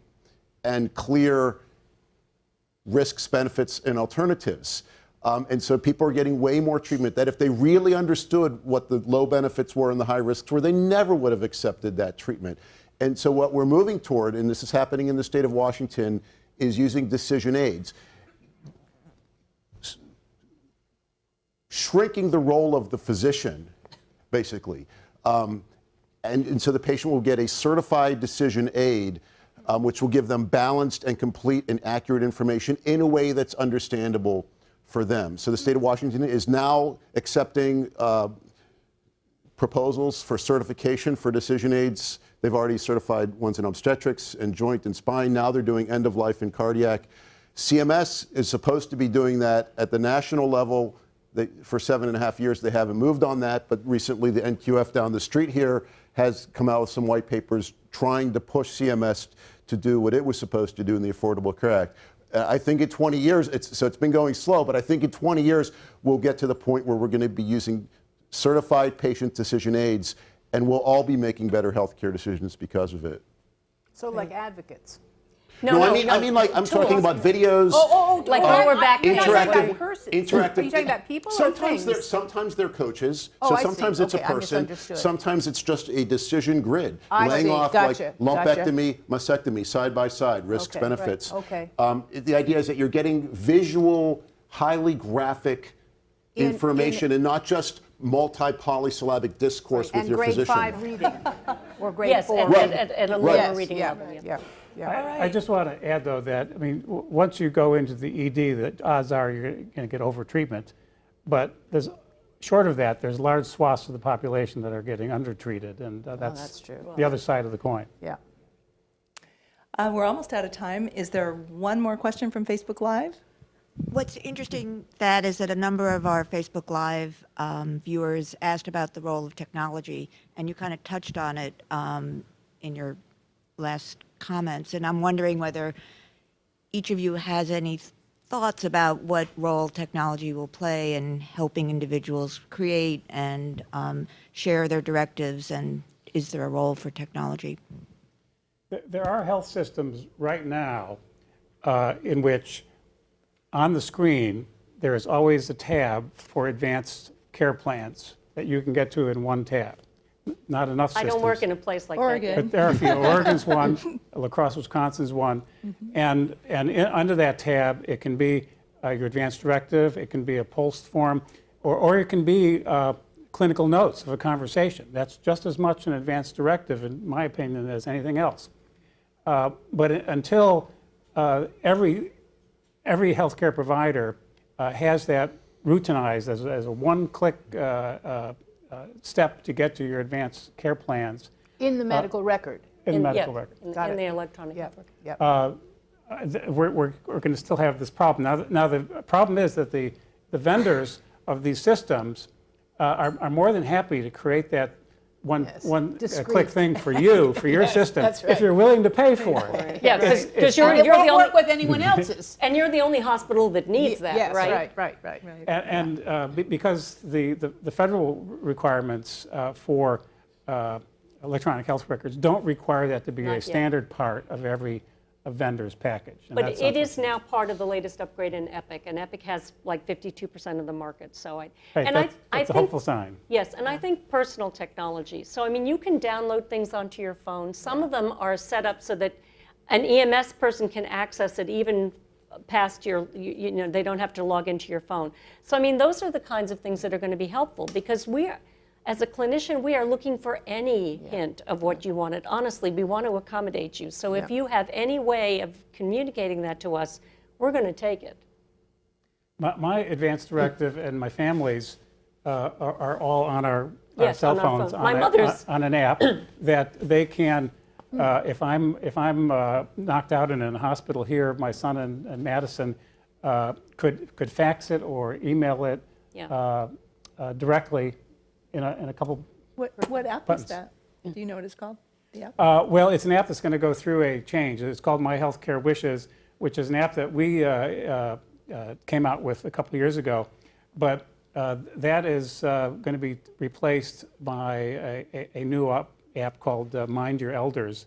and clear risks, benefits, and alternatives. Um, and so people are getting way more treatment that if they really understood what the low benefits were and the high risks were, they never would have accepted that treatment. And so what we're moving toward, and this is happening in the state of Washington, is using decision aids. Shrinking the role of the physician, basically. Um, and, and so the patient will get a certified decision aid um, which will give them balanced and complete and accurate information in a way that's understandable for them. So the state of Washington is now accepting uh, proposals for certification for decision aids. They've already certified ones in obstetrics and joint and spine. Now they're doing end of life and cardiac. CMS is supposed to be doing that at the national level. They, for seven and a half years, they haven't moved on that, but recently the NQF down the street here has come out with some white papers trying to push CMS to do what it was supposed to do in the Affordable Care Act. I think in 20 years, it's, so it's been going slow, but I think in 20 years, we'll get to the point where we're going to be using certified patient decision aids, and we'll all be making better healthcare decisions because of it. So like advocates. No, I mean, I mean, like I'm talking about videos. Oh, oh, oh, Like lower I- back I'm not talking interactive, about, interactive, are you talking about people or sometimes They're, sometimes they're coaches. Oh, so I see. sometimes it's Okay, a I person. Sometimes it's just a decision grid, I laying see. off Gotcha. like Gotcha. lumpectomy, mastectomy, side by side, risks, Okay, right. benefits. Okay. Um, the idea is that you're getting visual, highly graphic In- in- information, and not just multi-polysyllabic discourse with And your grade physician. five reading, or grade Yes, four. at, at, at, at a lower Yes, reading yeah, level. Yeah. Yeah, yeah. I, I just want to add, though, that, I mean, w- once you go into the ED, the odds are you're going to get overtreatment. But there's, short of that, there's large swaths of the population that are getting undertreated, and uh, that's that's true. the other side of the coin. Yeah. Uh, We're almost out of time. Is there one more question from Facebook Live? What's interesting, that is that a number of our Facebook Live um, viewers asked about the role of technology, and you kind of touched on it um, in your last comments. And I'm wondering whether each of you has any thoughts about what role technology will play in helping individuals create and um, share their directives, and is there a role for technology? There are health systems right now uh, in which, on the screen, there is always a tab for advanced care plans that you can get to in one tab. N- Not enough I don't work in a place like Oregon. that. But there are a few. Oregon's one, La Crosse, Wisconsin's one. And, and in, under that tab, it can be uh, your advanced directive, it can be a POLST form, or, or it can be uh, clinical notes of a conversation. That's just as much an advanced directive, in my opinion, as anything else. Uh, but until uh, every, every healthcare provider uh, has that routinized as, as a one-click uh, uh, uh, step to get to your advanced care plans, In the medical record. in the medical yeah, record. in- Got In it. the electronic Yep, record. yep. uh, we're, we're, we're going to still have this problem. Now, now the problem is that the, the vendors of these systems uh, are, are more than happy to create that one, Yes, one uh, click thing for you, for your system, that's if you're willing to pay for it. Yeah, because you're, you're the won't only, work with anyone else's. and you're the only hospital that needs that, Yes, right? right, right, right. And, and uh, be- because the, the, the federal requirements uh, for uh, electronic health records don't require that to be Not a yet. standard part of every a vendor's package. But it is now part of the latest upgrade in Epic, and Epic has like 52% of the market, so I, Right, and that's- I that's a think. hopeful sign. Yes, and I think personal technology. So, I mean, you can download things onto your phone. Some of them are set up so that an EMS person can access it even past your, you, you know, they don't have to log into your phone. So, I mean, those are the kinds of things that are going to be helpful because we are, as a clinician, we are looking for any hint of what you wanted. Honestly, we want to accommodate you. So, if you have any way of communicating that to us, we're going to take it. My, my advanced directive and my family's uh, are, are all on our, our Yes, cell on our phones phone. on, My a- mother's- on an app that they can. Uh, if I'm if I'm uh, knocked out and in a hospital here, my son in, in Madison uh, could could fax it or email it Yeah. uh, uh, directly in a, in a couple. What, what app is Buttons. that? Do you know what it's called? The app? Uh, well, it's an app that's going to go through a change. It's called My Healthcare Wishes, which is an app that we uh, uh, uh, came out with a couple of years ago. But uh, that is uh, going to be replaced by a, a, a new up, app called uh, Mind Your Elders.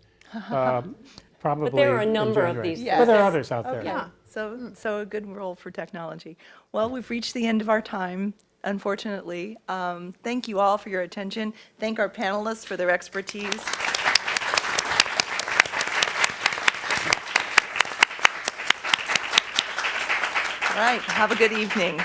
uh, Probably There are a number of January. these But there are others out there. Okay, so, so a good role for technology. Well, we've reached the end of our time, unfortunately. Um, Thank you all for your attention. Thank our panelists for their expertise. All right, have a good evening.